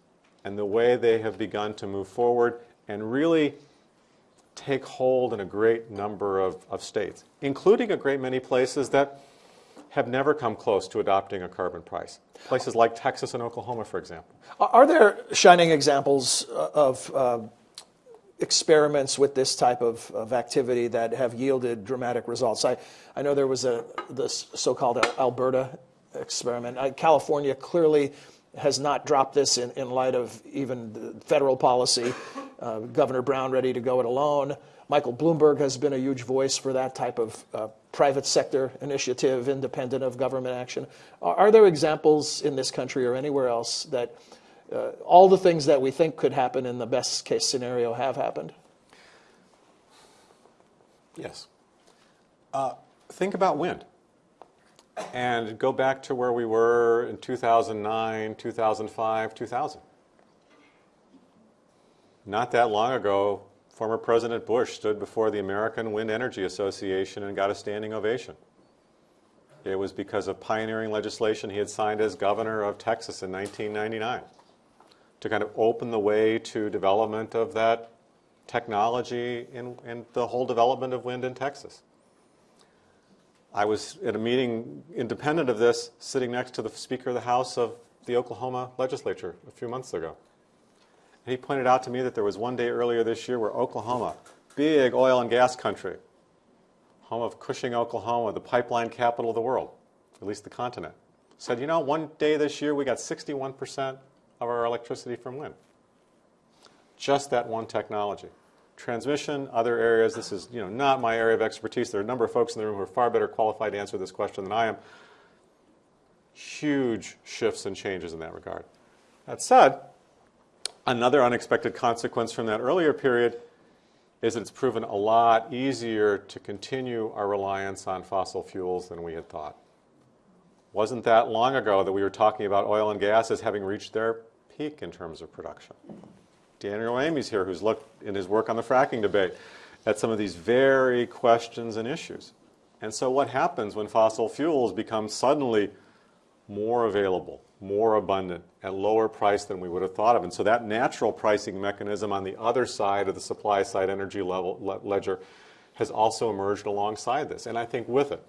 and the way they have begun to move forward and really take hold in a great number of, of states, including a great many places that have never come close to adopting a carbon price. Places like Texas and Oklahoma, for example. Are there shining examples uh, of uh, experiments with this type of, of activity that have yielded dramatic results? I, I know there was a this so-called Alberta experiment. Uh, California clearly has not dropped this in, in light of even federal policy. Uh, Governor Brown ready to go it alone. Michael Bloomberg has been a huge voice for that type of uh, private sector initiative, independent of government action. Are, are, there examples in this country or anywhere else that uh, all the things that we think could happen in the best case scenario have happened? Yes. Uh, think about wind and go back to where we were in 2009, 2005, 2000. Not that long ago, former President Bush stood before the American Wind Energy Association and got a standing ovation. It was because of pioneering legislation he had signed as governor of Texas in 1999 to kind of open the way to development of that technology and, and the whole development of wind in Texas. I was at a meeting independent of this, sitting next to the Speaker of the House of the Oklahoma legislature a few months ago. And he pointed out to me that there was one day earlier this year where Oklahoma, big oil and gas country, home of Cushing, Oklahoma, the pipeline capital of the world, at least the continent, said, you know, one day this year we got 61% of our electricity from wind. Just that one technology. Transmission, other areas, this is you know, not my area of expertise. There are a number of folks in the room who are far better qualified to answer this question than I am. Huge shifts and changes in that regard. That said, another unexpected consequence from that earlier period is that it's proven a lot easier to continue our reliance on fossil fuels than we had thought. Wasn't that long ago that we were talking about oil and gas as having reached their peak in terms of production. Daniel Raimi's here, who's looked in his work on the fracking debate at some of these very questions and issues. And so what happens when fossil fuels become suddenly more available, more abundant, at lower price than we would have thought of? And so that natural pricing mechanism on the other side of the supply side energy level, le ledger has also emerged alongside this. And I think with it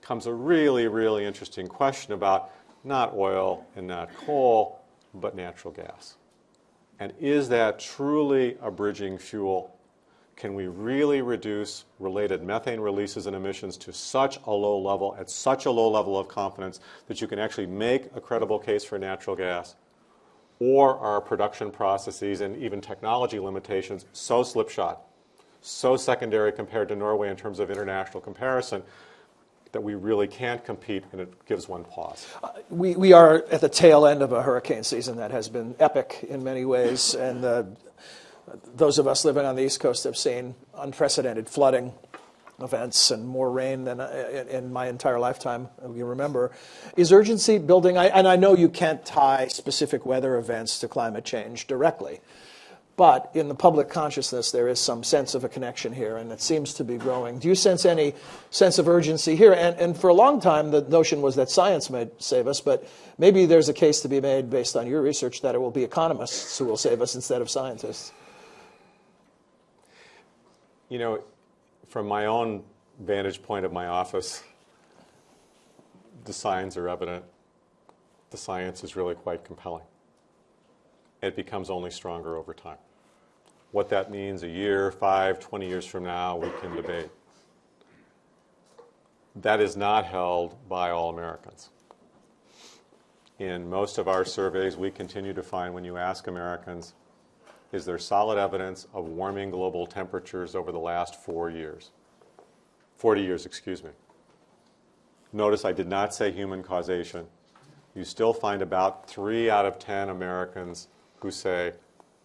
comes a really, really interesting question about not oil and not coal, but natural gas. And is that truly a bridging fuel? Can we really reduce related methane releases and emissions to such a low level, at such a low level of confidence, that you can actually make a credible case for natural gas? Or are production processes and even technology limitations so slipshod, so secondary compared to Norway in terms of international comparison, that we really can't compete, and it gives one pause. Uh, we, we are at the tail end of a hurricane season that has been epic in many ways, [LAUGHS] and uh, those of us living on the East Coast have seen unprecedented flooding events and more rain than uh, in my entire lifetime, you remember. Is urgency building, I, and I know you can't tie specific weather events to climate change directly, but in the public consciousness, there is some sense of a connection here, and it seems to be growing. Do you sense any sense of urgency here? And, and for a long time, the notion was that science might save us, but maybe there's a case to be made based on your research that it will be economists who will save us instead of scientists. You know, from my own vantage point of my office, the signs are evident. The science is really quite compelling. It becomes only stronger over time. What that means a year, five, 20 years from now, we can debate. That is not held by all Americans. In most of our surveys, we continue to find when you ask Americans, is there solid evidence of warming global temperatures over the last four years? 40 years, excuse me. Notice I did not say human causation. You still find about three out of 10 Americans who say,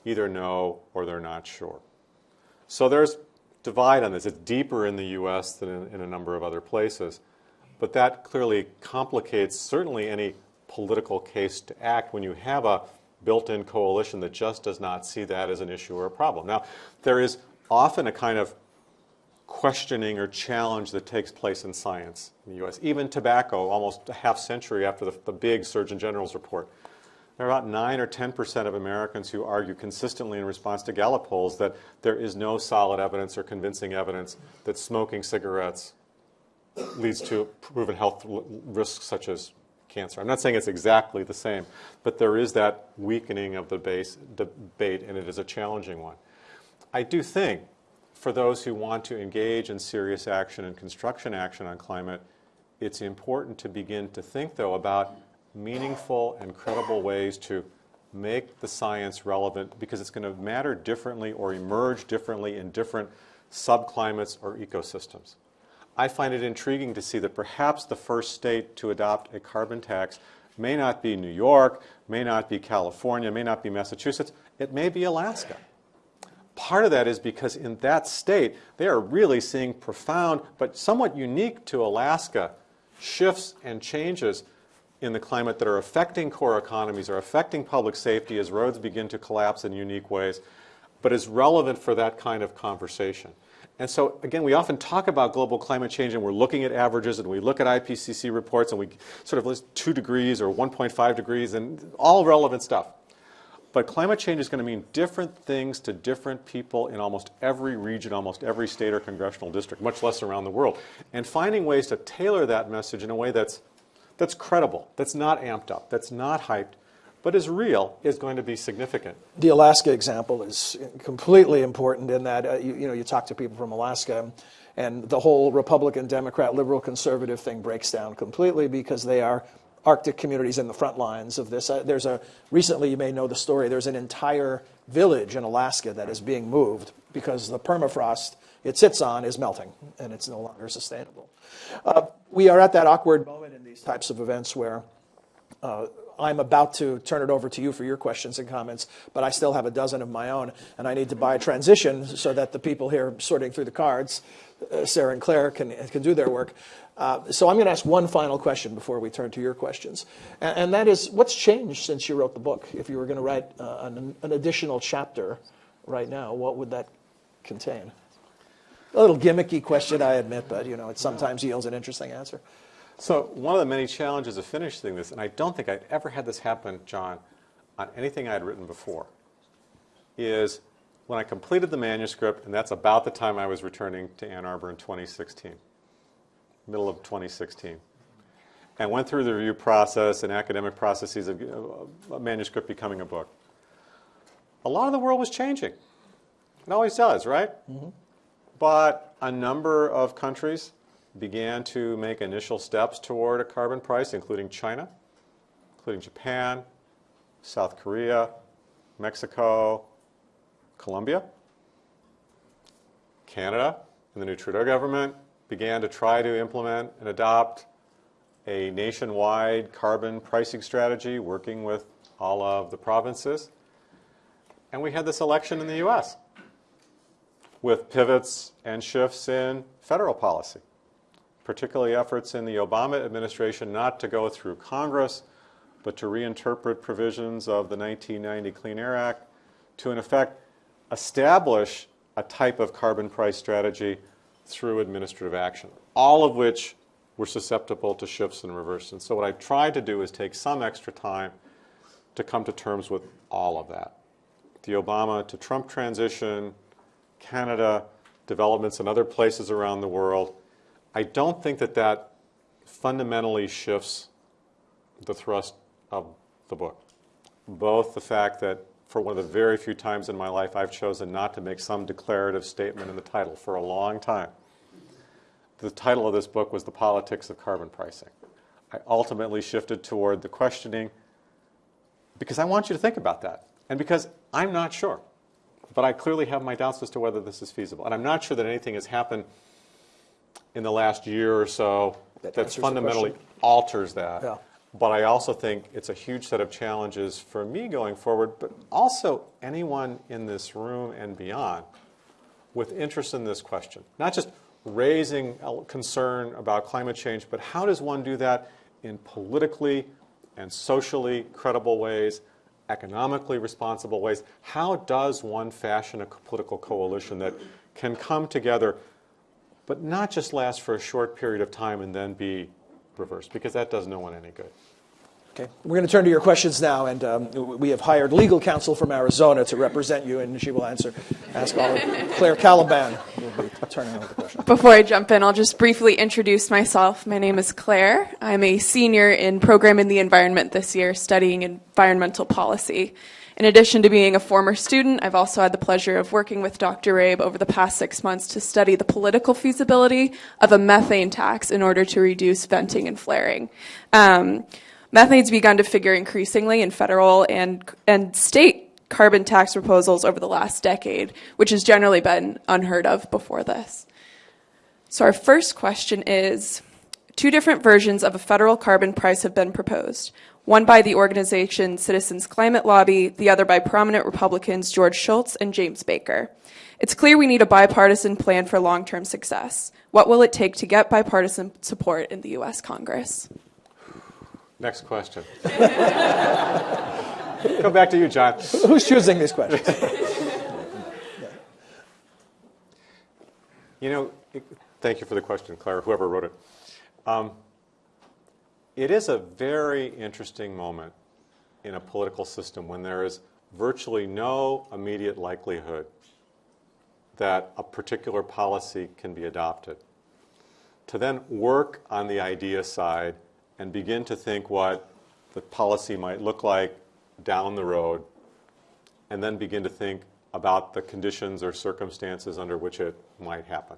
either no or they're not sure. So there's divide on this. It's deeper in the U.S. than in, in, a number of other places. But that clearly complicates certainly any political case to act when you have a built-in coalition that just does not see that as an issue or a problem. Now, there is often a kind of questioning or challenge that takes place in science in the U.S. Even tobacco, almost a half century after the, the big Surgeon General's report, there are about 9 or 10 percent of Americans who argue consistently in response to Gallup polls that there is no solid evidence or convincing evidence that smoking cigarettes leads to proven health risks such as cancer. I'm not saying it's exactly the same, but there is that weakening of the base debate, and it is a challenging one. I do think for those who want to engage in serious action and construction action on climate, it's important to begin to think, though, about meaningful and credible ways to make the science relevant because it's going to matter differently or emerge differently in different subclimates or ecosystems. I find it intriguing to see that perhaps the first state to adopt a carbon tax may not be New York, may not be California, may not be Massachusetts, it may be Alaska. Part of that is because in that state, they are really seeing profound, but somewhat unique to Alaska, shifts and changes in the climate that are affecting core economies, are affecting public safety as roads begin to collapse in unique ways, but is relevant for that kind of conversation. And so, again, we often talk about global climate change and we're looking at averages and we look at IPCC reports and we sort of list 2 degrees or 1.5 degrees and all relevant stuff. But climate change is going to mean different things to different people in almost every region, almost every state or congressional district, much less around the world. And finding ways to tailor that message in a way that's that's credible, that's not amped up, that's not hyped, but is real, is going to be significant. The Alaska example is completely important in that uh, you, you know you talk to people from Alaska, and the whole Republican, Democrat, liberal, conservative thing breaks down completely because they are Arctic communities in the front lines of this. Uh, there's a recently, you may know the story. There's an entire village in Alaska that is being moved because the permafrost it sits on is melting and it's no longer sustainable. Uh, we are at that awkward moment these types of events where uh, I'm about to turn it over to you for your questions and comments, but I still have a dozen of my own, and I need to buy a transition so that the people here sorting through the cards, uh, Sarah and Claire, can, can do their work. Uh, so I'm going to ask one final question before we turn to your questions, and, and that is, what's changed since you wrote the book? If you were going to write uh, an, an additional chapter right now, what would that contain? A little gimmicky question, I admit, but you know, it sometimes yields an interesting answer. So one of the many challenges of finishing this, and I don't think I'd ever had this happen, John, on anything I'd written before, is when I completed the manuscript, and that's about the time I was returning to Ann Arbor in 2016, middle of 2016, and went through the review process and academic processes of a manuscript becoming a book. A lot of the world was changing. It always does, right? Mm-hmm. But a number of countries began to make initial steps toward a carbon price, including China, including Japan, South Korea, Mexico, Colombia. Canada and the new Trudeau government began to try to implement and adopt a nationwide carbon pricing strategy, working with all of the provinces. And we had this election in the US with pivots and shifts in federal policy, particularly efforts in the Obama administration not to go through Congress, but to reinterpret provisions of the 1990 Clean Air Act to, in effect, establish a type of carbon price strategy through administrative action, all of which were susceptible to shifts and reverse. And so what I've tried to do is take some extra time to come to terms with all of that. The Obama to Trump transition, Canada, developments in other places around the world. I don't think that that fundamentally shifts the thrust of the book. Both the fact that for one of the very few times in my life I've chosen not to make some declarative statement in the title for a long time. The title of this book was The Politics of Carbon Pricing. I ultimately shifted toward the questioning because I want you to think about that and because I'm not sure. But I clearly have my doubts as to whether this is feasible. And I'm not sure that anything has happened in the last year or so That that, fundamentally alters that. Yeah. But I also think it's a huge set of challenges for me going forward, but also anyone in this room and beyond with interest in this question. Not just raising a concern about climate change, but how does one do that in politically and socially credible ways, economically responsible ways? How does one fashion a political coalition that can come together, but not just last for a short period of time and then be reversed? Because that does no one any good. Okay, we're going to turn to your questions now, and um, we have hired legal counsel from Arizona to represent you, and she will answer. Ask all of Claire Caliban will be turning over the question. Before I jump in, I'll just briefly introduce myself. My name is Claire. I'm a senior in Program in the Environment this year, studying environmental policy. In addition to being a former student, I've also had the pleasure of working with Dr. Rabe over the past six months to study the political feasibility of a methane tax in order to reduce venting and flaring. Um, methane's begun to figure increasingly in federal and, and state carbon tax proposals over the last decade, which has generally been unheard of before this. So, our first question is two different versions of a federal carbon price have been proposed. One by the organization Citizens Climate Lobby, the other by prominent Republicans George Shultz and James Baker. It's clear we need a bipartisan plan for long term success. What will it take to get bipartisan support in the U.S. Congress? Next question. [LAUGHS] Go back to you, John. Who's choosing these questions? [LAUGHS] You know, thank you for the question, Claire, whoever wrote it. Um, it is a very interesting moment in a political system when there is virtually no immediate likelihood that a particular policy can be adopted. To then work on the idea side and begin to think what the policy might look like down the road, and then begin to think about the conditions or circumstances under which it might happen.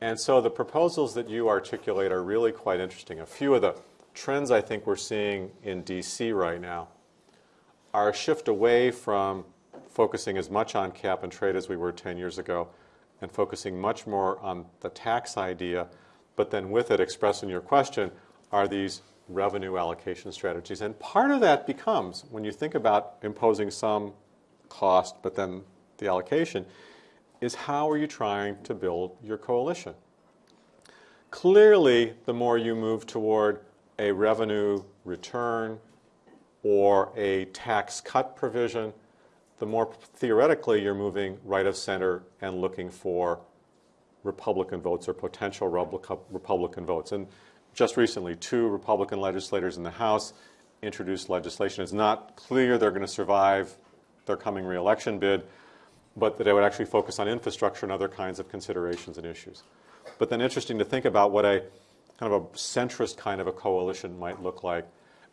And so the proposals that you articulate are really quite interesting. A few of the trends I think we're seeing in DC right now are a shift away from focusing as much on cap and trade as we were 10 years ago and focusing much more on the tax idea, but then with it, expressing your question, are these revenue allocation strategies? And part of that becomes, when you think about imposing some cost, but then the allocation, is how are you trying to build your coalition? Clearly, the more you move toward a revenue return or a tax cut provision, the more theoretically you're moving right of center and looking for Republican votes or potential Republican votes. And just recently, two Republican legislators in the House introduced legislation. It's not clear they're going to survive their coming reelection bid, but that they would actually focus on infrastructure and other kinds of considerations and issues. But then interesting to think about what a kind of a centrist kind of a coalition might look like,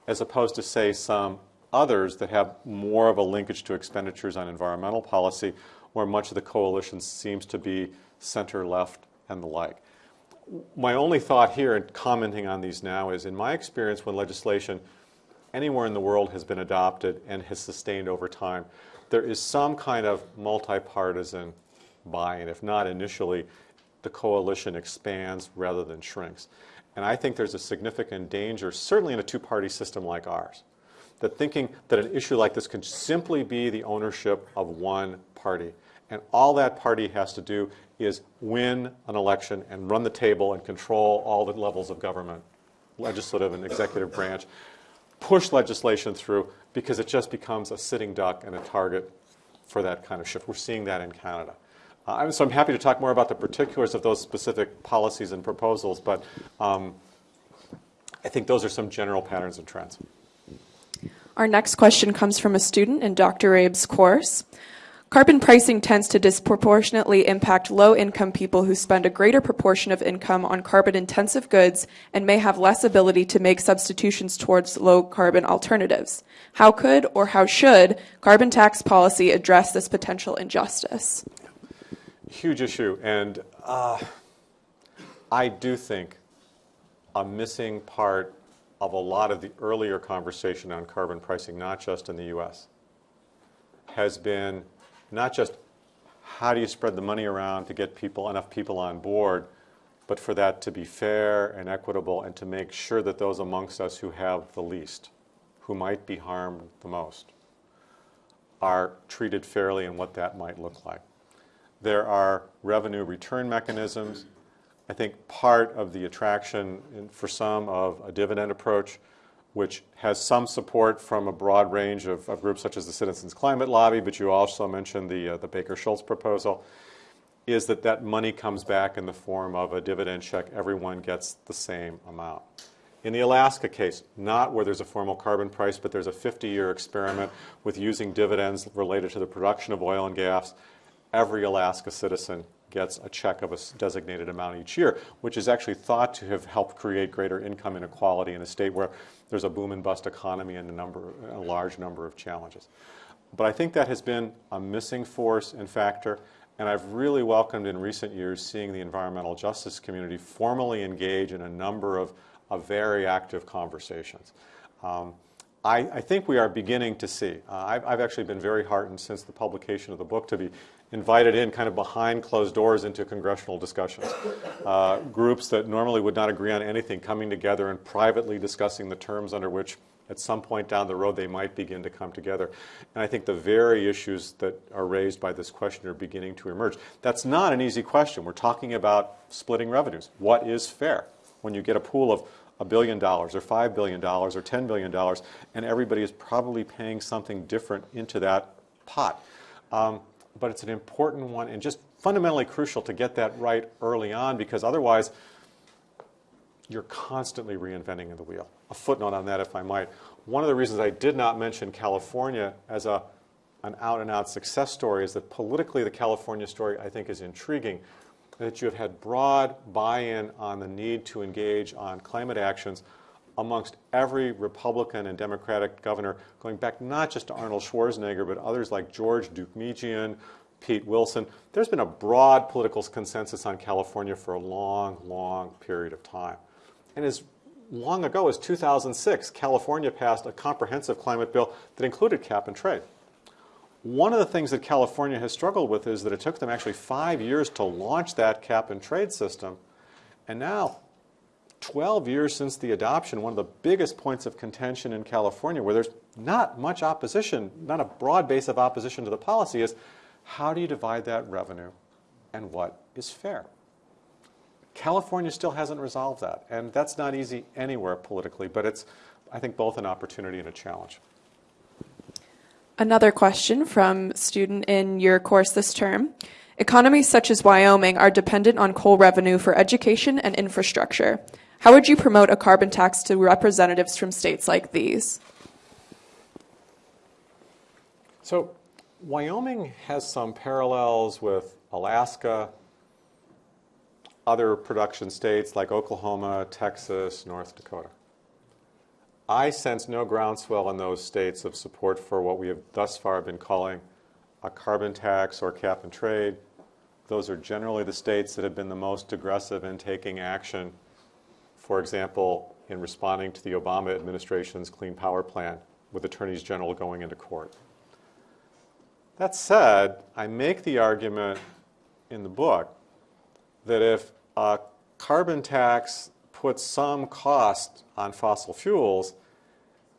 as opposed to, say, some others that have more of a linkage to expenditures on environmental policy, where much of the coalition seems to be center left and the like. My only thought here in commenting on these now is, in my experience, when legislation anywhere in the world has been adopted and has sustained over time, there is some kind of multi-partisan buy-in. If not initially, the coalition expands rather than shrinks. And I think there's a significant danger, certainly in a two-party system like ours, that thinking that an issue like this can simply be the ownership of one party. And all that party has to do is win an election and run the table and control all the levels of government, legislative and executive branch, push legislation through because it just becomes a sitting duck and a target for that kind of shift. We're seeing that in Canada. Uh, so I'm happy to talk more about the particulars of those specific policies and proposals, but um, I think those are some general patterns and trends. Our next question comes from a student in Dr. Rabe's course. Carbon pricing tends to disproportionately impact low income people who spend a greater proportion of income on carbon intensive goods and may have less ability to make substitutions towards low carbon alternatives. How could or how should carbon tax policy address this potential injustice? Huge issue. And uh, I do think a missing part of a lot of the earlier conversation on carbon pricing, not just in the US, has been not just how do you spread the money around to get people enough people on board, but for that to be fair and equitable and to make sure that those amongst us who have the least, who might be harmed the most, are treated fairly and what that might look like. There are revenue return mechanisms. I think part of the attraction for some of a dividend approach which has some support from a broad range of, of, groups such as the Citizens Climate Lobby, but you also mentioned the, uh, the Baker-Shultz proposal, is that that money comes back in the form of a dividend check. Everyone gets the same amount. In the Alaska case, not where there's a formal carbon price, but there's a 50-year experiment with using dividends related to the production of oil and gas. Every Alaska citizen gets a check of a designated amount each year, which is actually thought to have helped create greater income inequality in a state where there's a boom and bust economy and a, number, a large number of challenges. But I think that has been a missing force and factor, and I've really welcomed in recent years seeing the environmental justice community formally engage in a number of, of very active conversations. Um, I, I, think we are beginning to see. Uh, I've, I've, actually been very heartened since the publication of the book to be invited in kind of behind closed doors into congressional discussions. Uh, groups that normally would not agree on anything coming together and privately discussing the terms under which at some point down the road they might begin to come together. And I think the very issues that are raised by this question are beginning to emerge. That's not an easy question. We're talking about splitting revenues. What is fair when you get a pool of a billion dollars or five billion dollars or ten billion dollars and everybody is probably paying something different into that pot? Um, but it's an important one and just fundamentally crucial to get that right early on because otherwise you're constantly reinventing the wheel. A footnote on that, if I might. One of the reasons I did not mention California as a, an out-and-out success story is that politically the California story, I think, is intriguing, that you have had broad buy-in on the need to engage on climate actions amongst every Republican and Democratic governor, going back not just to Arnold Schwarzenegger, but others like George Deukmejian, Pete Wilson. There's been a broad political consensus on California for a long, long period of time. And as long ago as 2006, California passed a comprehensive climate bill that included cap and trade. One of the things that California has struggled with is that it took them actually five years to launch that cap and trade system. And now, 12 years since the adoption, one of the biggest points of contention in California, where there's not much opposition, not a broad base of opposition to the policy, is how do you divide that revenue and what is fair? California still hasn't resolved that, and that's not easy anywhere politically, but it's, I think, both an opportunity and a challenge. Another question from student in your course this term. Economies such as Wyoming are dependent on coal revenue for education and infrastructure. How would you promote a carbon tax to representatives from states like these? So Wyoming has some parallels with Alaska, other production states like Oklahoma, Texas, North Dakota. I sense no groundswell in those states of support for what we have thus far been calling a carbon tax or cap and trade. Those are generally the states that have been the most aggressive in taking action, for example, in responding to the Obama administration's Clean Power Plan, with attorneys general going into court. That said, I make the argument in the book that if a carbon tax puts some cost on fossil fuels,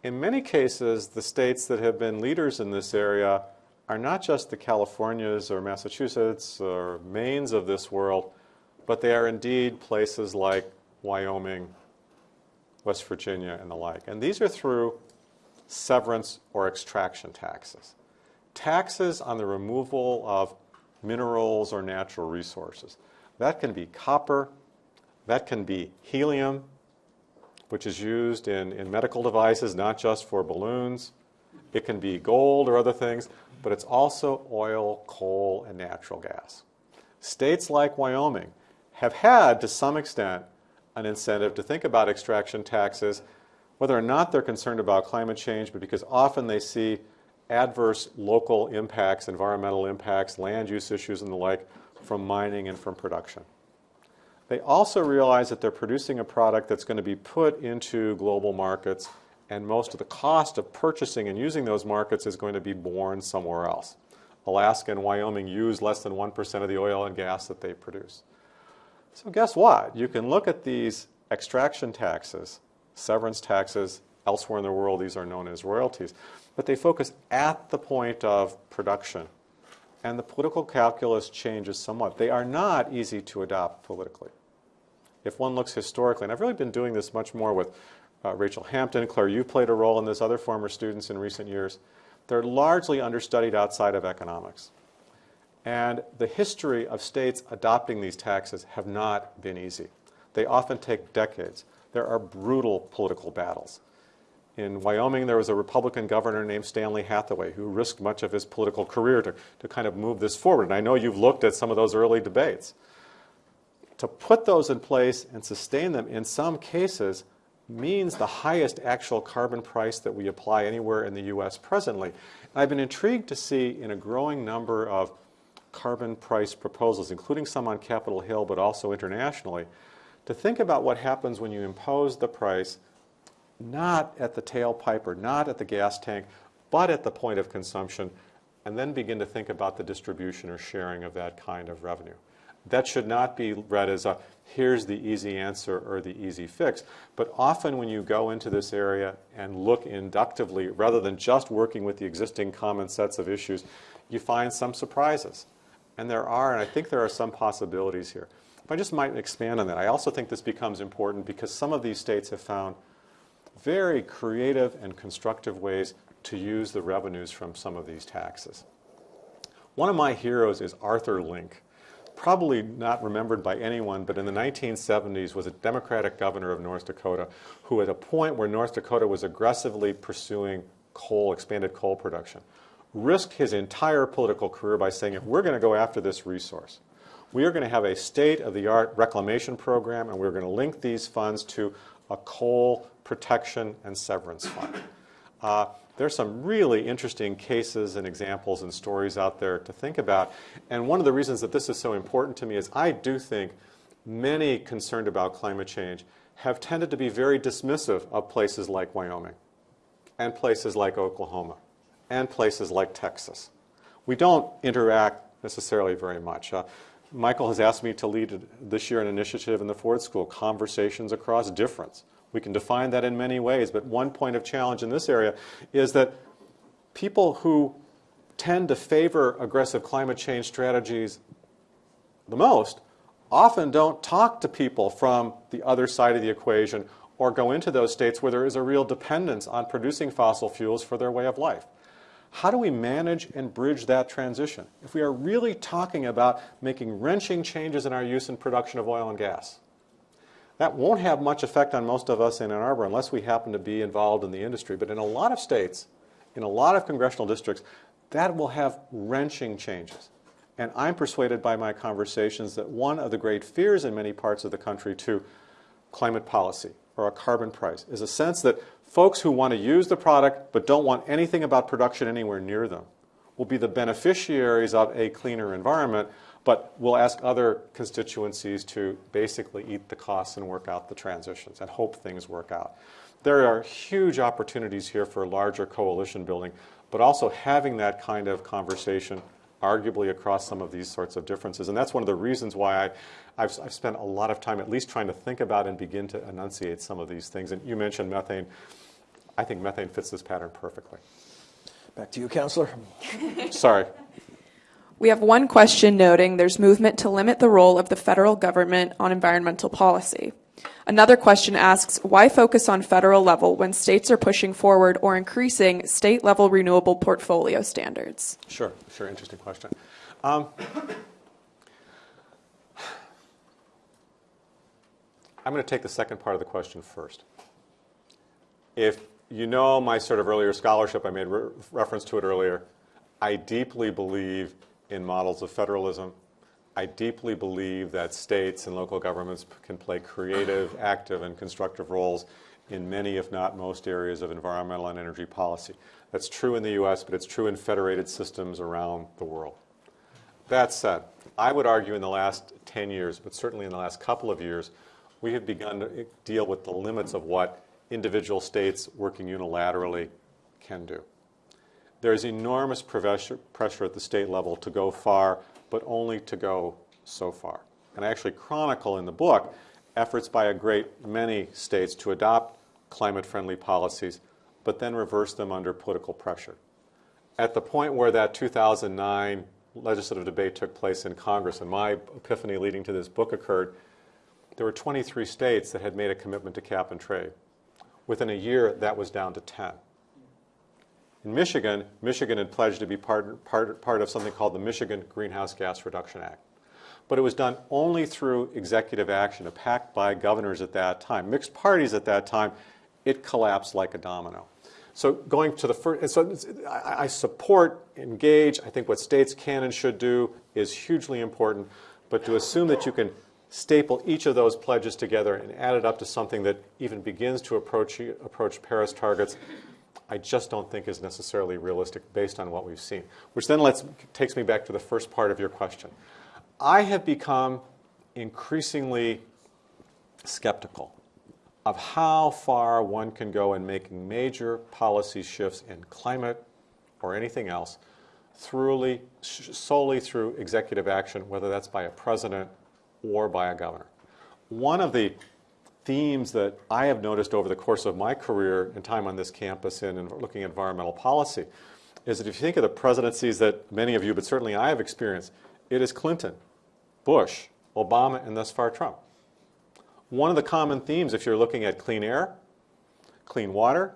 in many cases, the states that have been leaders in this area are not just the Californias or Massachusetts or Maines of this world, but they are indeed places like Wyoming, West Virginia, and the like. And these are through severance or extraction taxes. Taxes on the removal of minerals or natural resources. That can be copper, that can be helium, which is used in, in medical devices, not just for balloons. It can be gold or other things, but it's also oil, coal, and natural gas. States like Wyoming have had, to some extent, an incentive to think about extraction taxes, whether or not they're concerned about climate change, but because often they see adverse local impacts, environmental impacts, land use issues, and the like from mining and from production. They also realize that they're producing a product that's going to be put into global markets, and most of the cost of purchasing and using those markets is going to be borne somewhere else. Alaska and Wyoming use less than 1% of the oil and gas that they produce. So guess what? You can look at these extraction taxes, severance taxes, elsewhere in the world these are known as royalties, but they focus at the point of production. And the political calculus changes somewhat. They are not easy to adopt politically. If one looks historically, and I've really been doing this much more with uh, Rachel Hampton, Claire, you played a role in this, other former students in recent years. They're largely understudied outside of economics. And the history of states adopting these taxes have not been easy. They often take decades. There are brutal political battles. In Wyoming, there was a Republican governor named Stanley Hathaway who risked much of his political career to, to kind of move this forward. And I know you've looked at some of those early debates. To put those in place and sustain them in some cases means the highest actual carbon price that we apply anywhere in the U.S. presently. I've been intrigued to see in a growing number of carbon price proposals, including some on Capitol Hill, but also internationally, to think about what happens when you impose the price not at the tailpipe or not at the gas tank, but at the point of consumption, and then begin to think about the distribution or sharing of that kind of revenue. That should not be read as a here's the easy answer or the easy fix. But often when you go into this area and look inductively, rather than just working with the existing common sets of issues, you find some surprises. And there are, and I think there are some possibilities here. If I just might expand on that, I also think this becomes important because some of these states have found very creative and constructive ways to use the revenues from some of these taxes. One of my heroes is Arthur Link, probably not remembered by anyone, but in the 1970s was a Democratic governor of North Dakota who at a point where North Dakota was aggressively pursuing coal, expanded coal production, risked his entire political career by saying, if we're going to go after this resource, we are going to have a state-of-the-art reclamation program, and we're going to link these funds to a coal protection and severance fund. Uh, there's some really interesting cases and examples and stories out there to think about. And one of the reasons that this is so important to me is I do think many concerned about climate change have tended to be very dismissive of places like Wyoming and places like Oklahoma and places like Texas. We don't interact necessarily very much. Uh, Michael has asked me to lead this year an initiative in the Ford School, Conversations Across Difference. We can define that in many ways, but one point of challenge in this area is that people who tend to favor aggressive climate change strategies the most often don't talk to people from the other side of the equation or go into those states where there is a real dependence on producing fossil fuels for their way of life. How do we manage and bridge that transition? If we are really talking about making wrenching changes in our use and production of oil and gas, that won't have much effect on most of us in Ann Arbor unless we happen to be involved in the industry. But in a lot of states, in a lot of congressional districts, that will have wrenching changes. And I'm persuaded by my conversations that one of the great fears in many parts of the country to climate policy or a carbon price is a sense that folks who want to use the product but don't want anything about production anywhere near them will be the beneficiaries of a cleaner environment, but we'll ask other constituencies to basically eat the costs and work out the transitions and hope things work out. There are huge opportunities here for larger coalition building, but also having that kind of conversation arguably across some of these sorts of differences. And that's one of the reasons why I, I've, I've, spent a lot of time at least trying to think about and begin to enunciate some of these things. And you mentioned methane. I think methane fits this pattern perfectly. Back to you, Counselor. Sorry. We have one question noting there's movement to limit the role of the federal government on environmental policy. Another question asks why focus on federal level when states are pushing forward or increasing state level renewable portfolio standards? Sure, sure, interesting question. Um, I'm going to take the second part of the question first. If you know my sort of earlier scholarship, I made re reference to it earlier, I deeply believe in models of federalism I deeply believe that states and local governments can play creative, [SIGHS] active, and constructive roles in many, if not most, areas of environmental and energy policy. That's true in the U.S., but it's true in federated systems around the world. That said, I would argue in the last 10 years, but certainly in the last couple of years, we have begun to eh, deal with the limits of what individual states working unilaterally can do. There is enormous pressure at the state level to go far but only to go so far. And I actually chronicle in the book efforts by a great many states to adopt climate-friendly policies, but then reverse them under political pressure. At the point where that 2009 legislative debate took place in Congress and my epiphany leading to this book occurred, there were 23 states that had made a commitment to cap and trade. Within a year, that was down to 10. In Michigan, Michigan had pledged to be part, part, part of something called the Michigan Greenhouse Gas Reduction Act. But it was done only through executive action, a pact by governors at that time. Mixed parties at that time, it collapsed like a domino. So going to the first, so I support, engage. I think what states can and should do is hugely important. But to assume that you can staple each of those pledges together and add it up to something that even begins to approach, approach Paris targets, I just don't think is necessarily realistic based on what we've seen. Which then lets, takes me back to the first part of your question. I have become increasingly skeptical of how far one can go in making major policy shifts in climate or anything else throughly, solely through executive action, whether that's by a president or by a governor. One of the themes that I have noticed over the course of my career and time on this campus in looking at environmental policy is that if you think of the presidencies that many of you, but certainly I have experienced, it is Clinton, Bush, Obama, and thus far Trump. One of the common themes, if you're looking at clean air, clean water,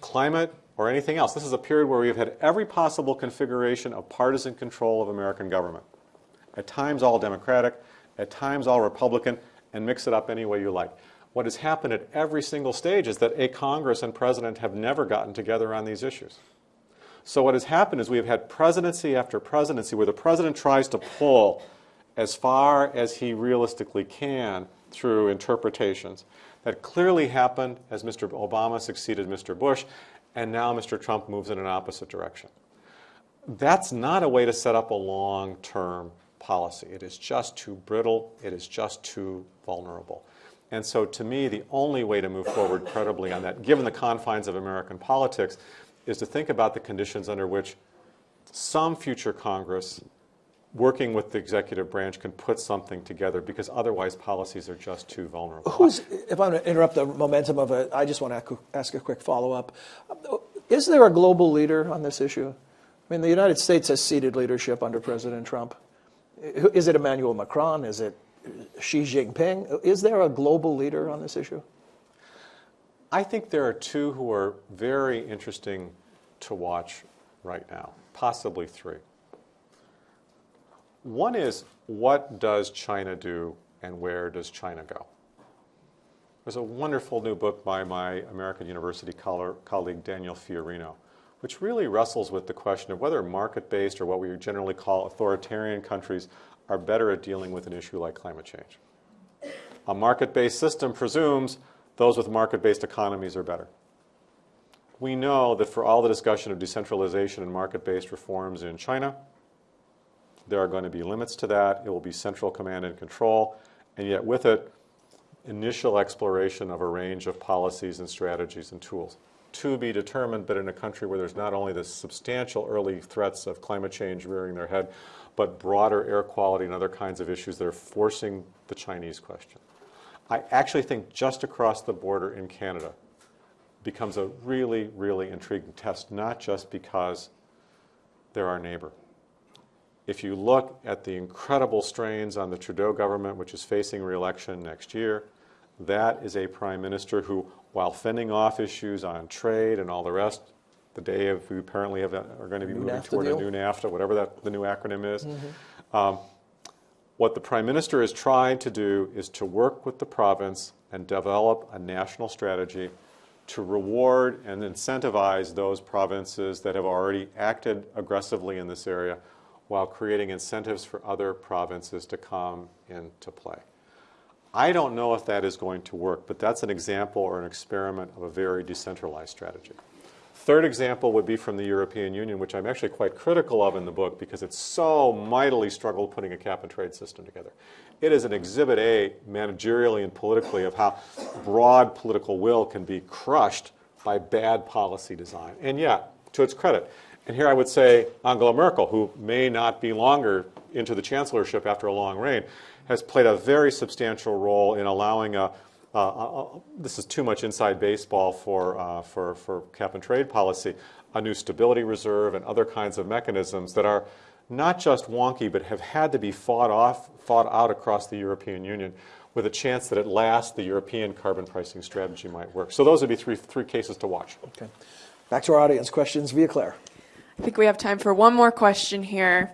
climate, or anything else, this is a period where we've had every possible configuration of partisan control of American government. At times all Democratic, at times all Republican, and mix it up any way you like. What has happened at every single stage is that a Congress and president have never gotten together on these issues. So what has happened is we have had presidency after presidency where the president tries to pull as far as he realistically can through interpretations. That clearly happened as Mr. Obama succeeded Mr. Bush, and now Mr. Trump moves in an opposite direction. That's not a way to set up a long-term policy. It is just too brittle. It is just too vulnerable. And so, to me, the only way to move forward credibly on that, given the confines of American politics, is to think about the conditions under which some future Congress, working with the executive branch, can put something together because otherwise policies are just too vulnerable. Who's, if I'm going to interrupt the momentum of it, I just want to ask a quick follow up. Is there a global leader on this issue? I mean, the United States has ceded leadership under President Trump. Is it Emmanuel Macron? Is it Xi Jinping? Is there a global leader on this issue? I think there are two who are very interesting to watch right now, possibly three. One is what does China do and where does China go? There's a wonderful new book by my American University colleague Daniel Fiorino, which really wrestles with the question of whether market based or what we generally call authoritarian countries are better at dealing with an issue like climate change. A market based system presumes those with market based economies are better. We know that for all the discussion of decentralization and market based reforms in China, there are going to be limits to that. It will be central command and control, and yet with it, initial exploration of a range of policies and strategies and tools to be determined, but in a country where there's not only the substantial early threats of climate change rearing their head, but broader air quality and other kinds of issues that are forcing the Chinese question. I actually think just across the border in Canada becomes a really, really intriguing test, not just because they're our neighbor. If you look at the incredible strains on the Trudeau government, which is facing reelection next year, that is a prime minister who, while fending off issues on trade and all the rest, the day of we apparently have, are going to be new moving NAFTA toward deal? a new NAFTA, whatever that the new acronym is. Mm-hmm. Um, what the prime minister is trying to do is to work with the province and develop a national strategy to reward and incentivize those provinces that have already acted aggressively in this area while creating incentives for other provinces to come into play. I don't know if that is going to work, but that's an example or an experiment of a very decentralized strategy. Third example would be from the European Union, which I'm actually quite critical of in the book because it's so mightily struggled putting a cap and trade system together. It is an exhibit A, managerially and politically, of how broad political will can be crushed by bad policy design. And yet, to its credit, and here I would say Angela Merkel, who may not be longer into the chancellorship after a long reign, has played a very substantial role in allowing a, uh, uh, uh, this is too much inside baseball for, uh, for, for cap and trade policy, a new stability reserve and other kinds of mechanisms that are not just wonky, but have had to be fought, off, fought out across the European Union with a chance that at last the European carbon pricing strategy might work. So those would be three, three cases to watch. Okay. Back to our audience questions via Claire. I think we have time for one more question here.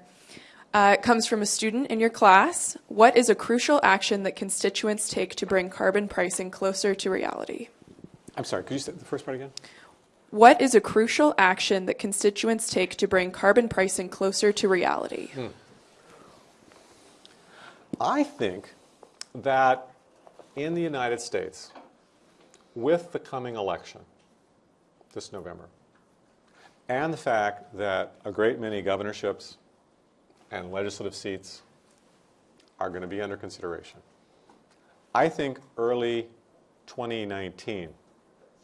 Uh, it comes from a student in your class. What is a crucial action that constituents take to bring carbon pricing closer to reality? I'm sorry, could you say the first part again? What is a crucial action that constituents take to bring carbon pricing closer to reality? Hmm. I think that in the United States, with the coming election this November, and the fact that a great many governorships and legislative seats are going to be under consideration. I think early 2019,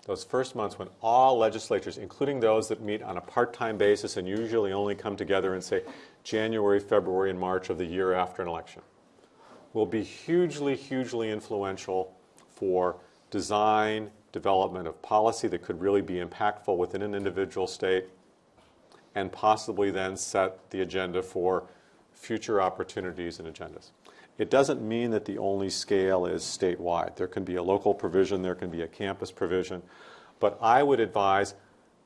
those first months when all legislatures, including those that meet on a part-time basis and usually only come together in, say, January, February, and March of the year after an election, will be hugely, hugely influential for design, development of policy that could really be impactful within an individual state, and possibly then set the agenda for future opportunities and agendas. It doesn't mean that the only scale is statewide. There can be a local provision, there can be a campus provision, but I would advise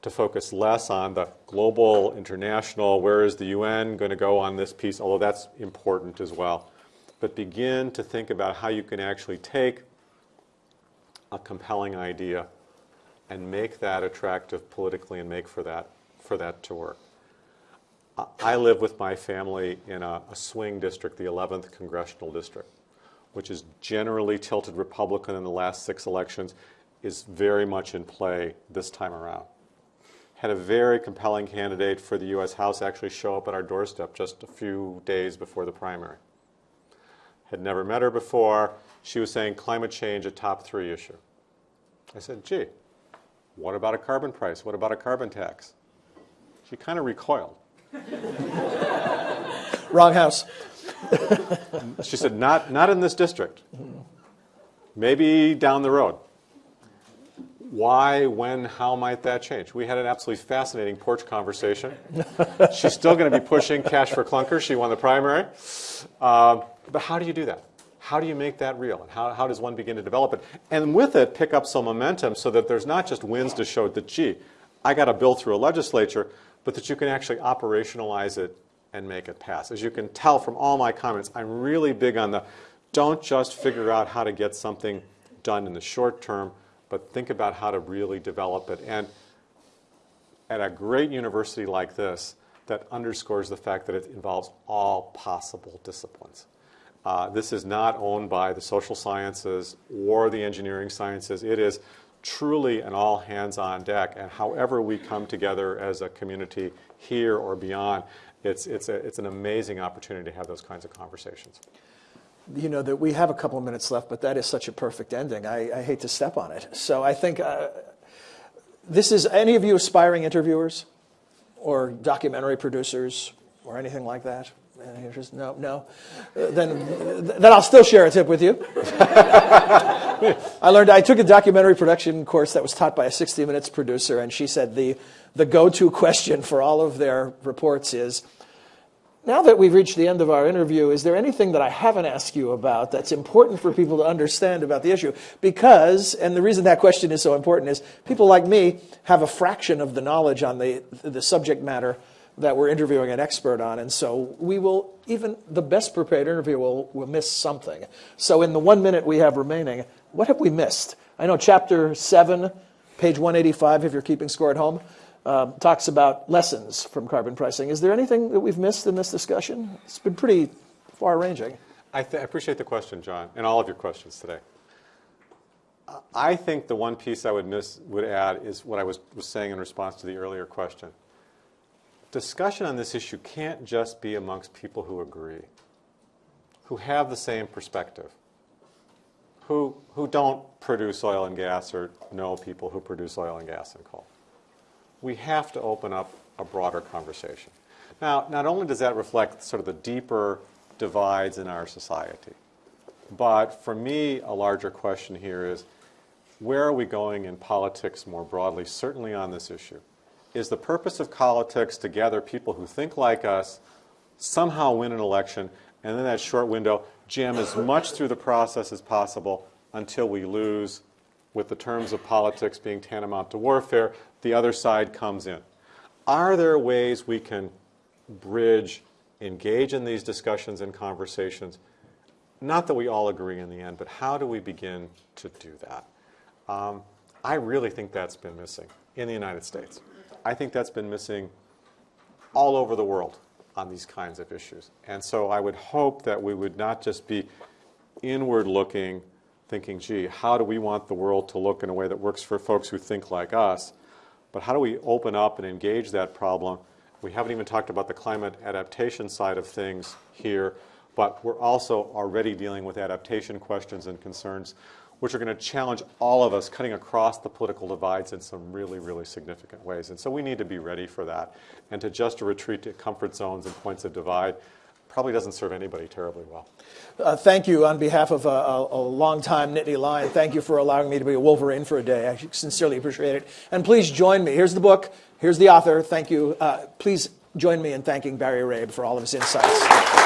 to focus less on the global, international, where is the UN going to go on this piece, although that's important as well. But begin to think about how you can actually take a compelling idea and make that attractive politically and make for that, for that to work. I live with my family in a, a, swing district, the 11th congressional district, which is generally tilted Republican in the last six elections, is very much in play this time around. Had a very compelling candidate for the U.S. House actually show up at our doorstep just a few days before the primary. Had never met her before, she was saying climate change a top three issue. I said, gee, what about a carbon price? What about a carbon tax? She kind of recoiled. [LAUGHS] Wrong house. [LAUGHS] She said, not, not in this district. Maybe down the road. Why, when, how might that change? We had an absolutely fascinating porch conversation. [LAUGHS] She's still going to be pushing cash for clunkers. She won the primary. Um, but how do you do that? How do you make that real? And how, how does one begin to develop it? And with it, pick up some momentum so that there's not just wins to show that, gee, I got a bill through a legislature, but that you can actually operationalize it and make it pass. As you can tell from all my comments, I'm really big on the don't just figure out how to get something done in the short term, but think about how to really develop it. And at a great university like this, that underscores the fact that it involves all possible disciplines. Uh, this is not owned by the social sciences or the engineering sciences. It is truly an all hands on deck. And however we come together as a community here or beyond, it's, it's, a, it's an amazing opportunity to have those kinds of conversations. You know that we have a couple of minutes left, but that is such a perfect ending. I, I hate to step on it. So I think uh, this is any of you aspiring interviewers or documentary producers or anything like that? No, no. Uh, then, then I'll still share a tip with you. [LAUGHS] [LAUGHS] I learned, I took a documentary production course that was taught by a 60 Minutes producer, and she said the, the go to question for all of their reports is now that we've reached the end of our interview, is there anything that I haven't asked you about that's important for people to understand about the issue? Because, and the reason that question is so important is people like me have a fraction of the knowledge on the, the subject matter that we're interviewing an expert on. And so we will, even the best prepared interview will, will miss something. So in the one minute we have remaining, what have we missed? I know chapter 7, page 185, if you're keeping score at home, um, talks about lessons from carbon pricing. Is there anything that we've missed in this discussion? It's been pretty far ranging. I, I appreciate the question, John, and all of your questions today. I think the one piece I would miss would add is what I was, was saying in response to the earlier question. Discussion on this issue can't just be amongst people who agree, who have the same perspective, who, who don't produce oil and gas or know people who produce oil and gas and coal. We have to open up a broader conversation. Now, not only does that reflect sort of the deeper divides in our society, but for me, a larger question here is where are we going in politics more broadly, certainly on this issue? Is the purpose of politics to gather people who think like us, somehow win an election, and then that short window, jam as much through the process as possible until we lose, with the terms of politics being tantamount to warfare, the other side comes in. Are there ways we can bridge, engage in these discussions and conversations? Not that we all agree in the end, but how do we begin to do that? Um, I really think that's been missing in the United States. I think that's been missing all over the world on these kinds of issues. And so I would hope that we would not just be inward looking, thinking, gee, how do we want the world to look in a way that works for folks who think like us? But how do we open up and engage that problem? We haven't even talked about the climate adaptation side of things here, but we're also already dealing with adaptation questions and concerns, which are going to challenge all of us cutting across the political divides in some really, really significant ways. And so we need to be ready for that. And to just retreat to comfort zones and points of divide probably doesn't serve anybody terribly well. Uh, thank you on behalf of a, a, a long-time Nittany Lion. Thank you for allowing me to be a Wolverine for a day. I sincerely appreciate it. And please join me. Here's the book. Here's the author. Thank you. Uh, please join me in thanking Barry Rabe for all of his insights.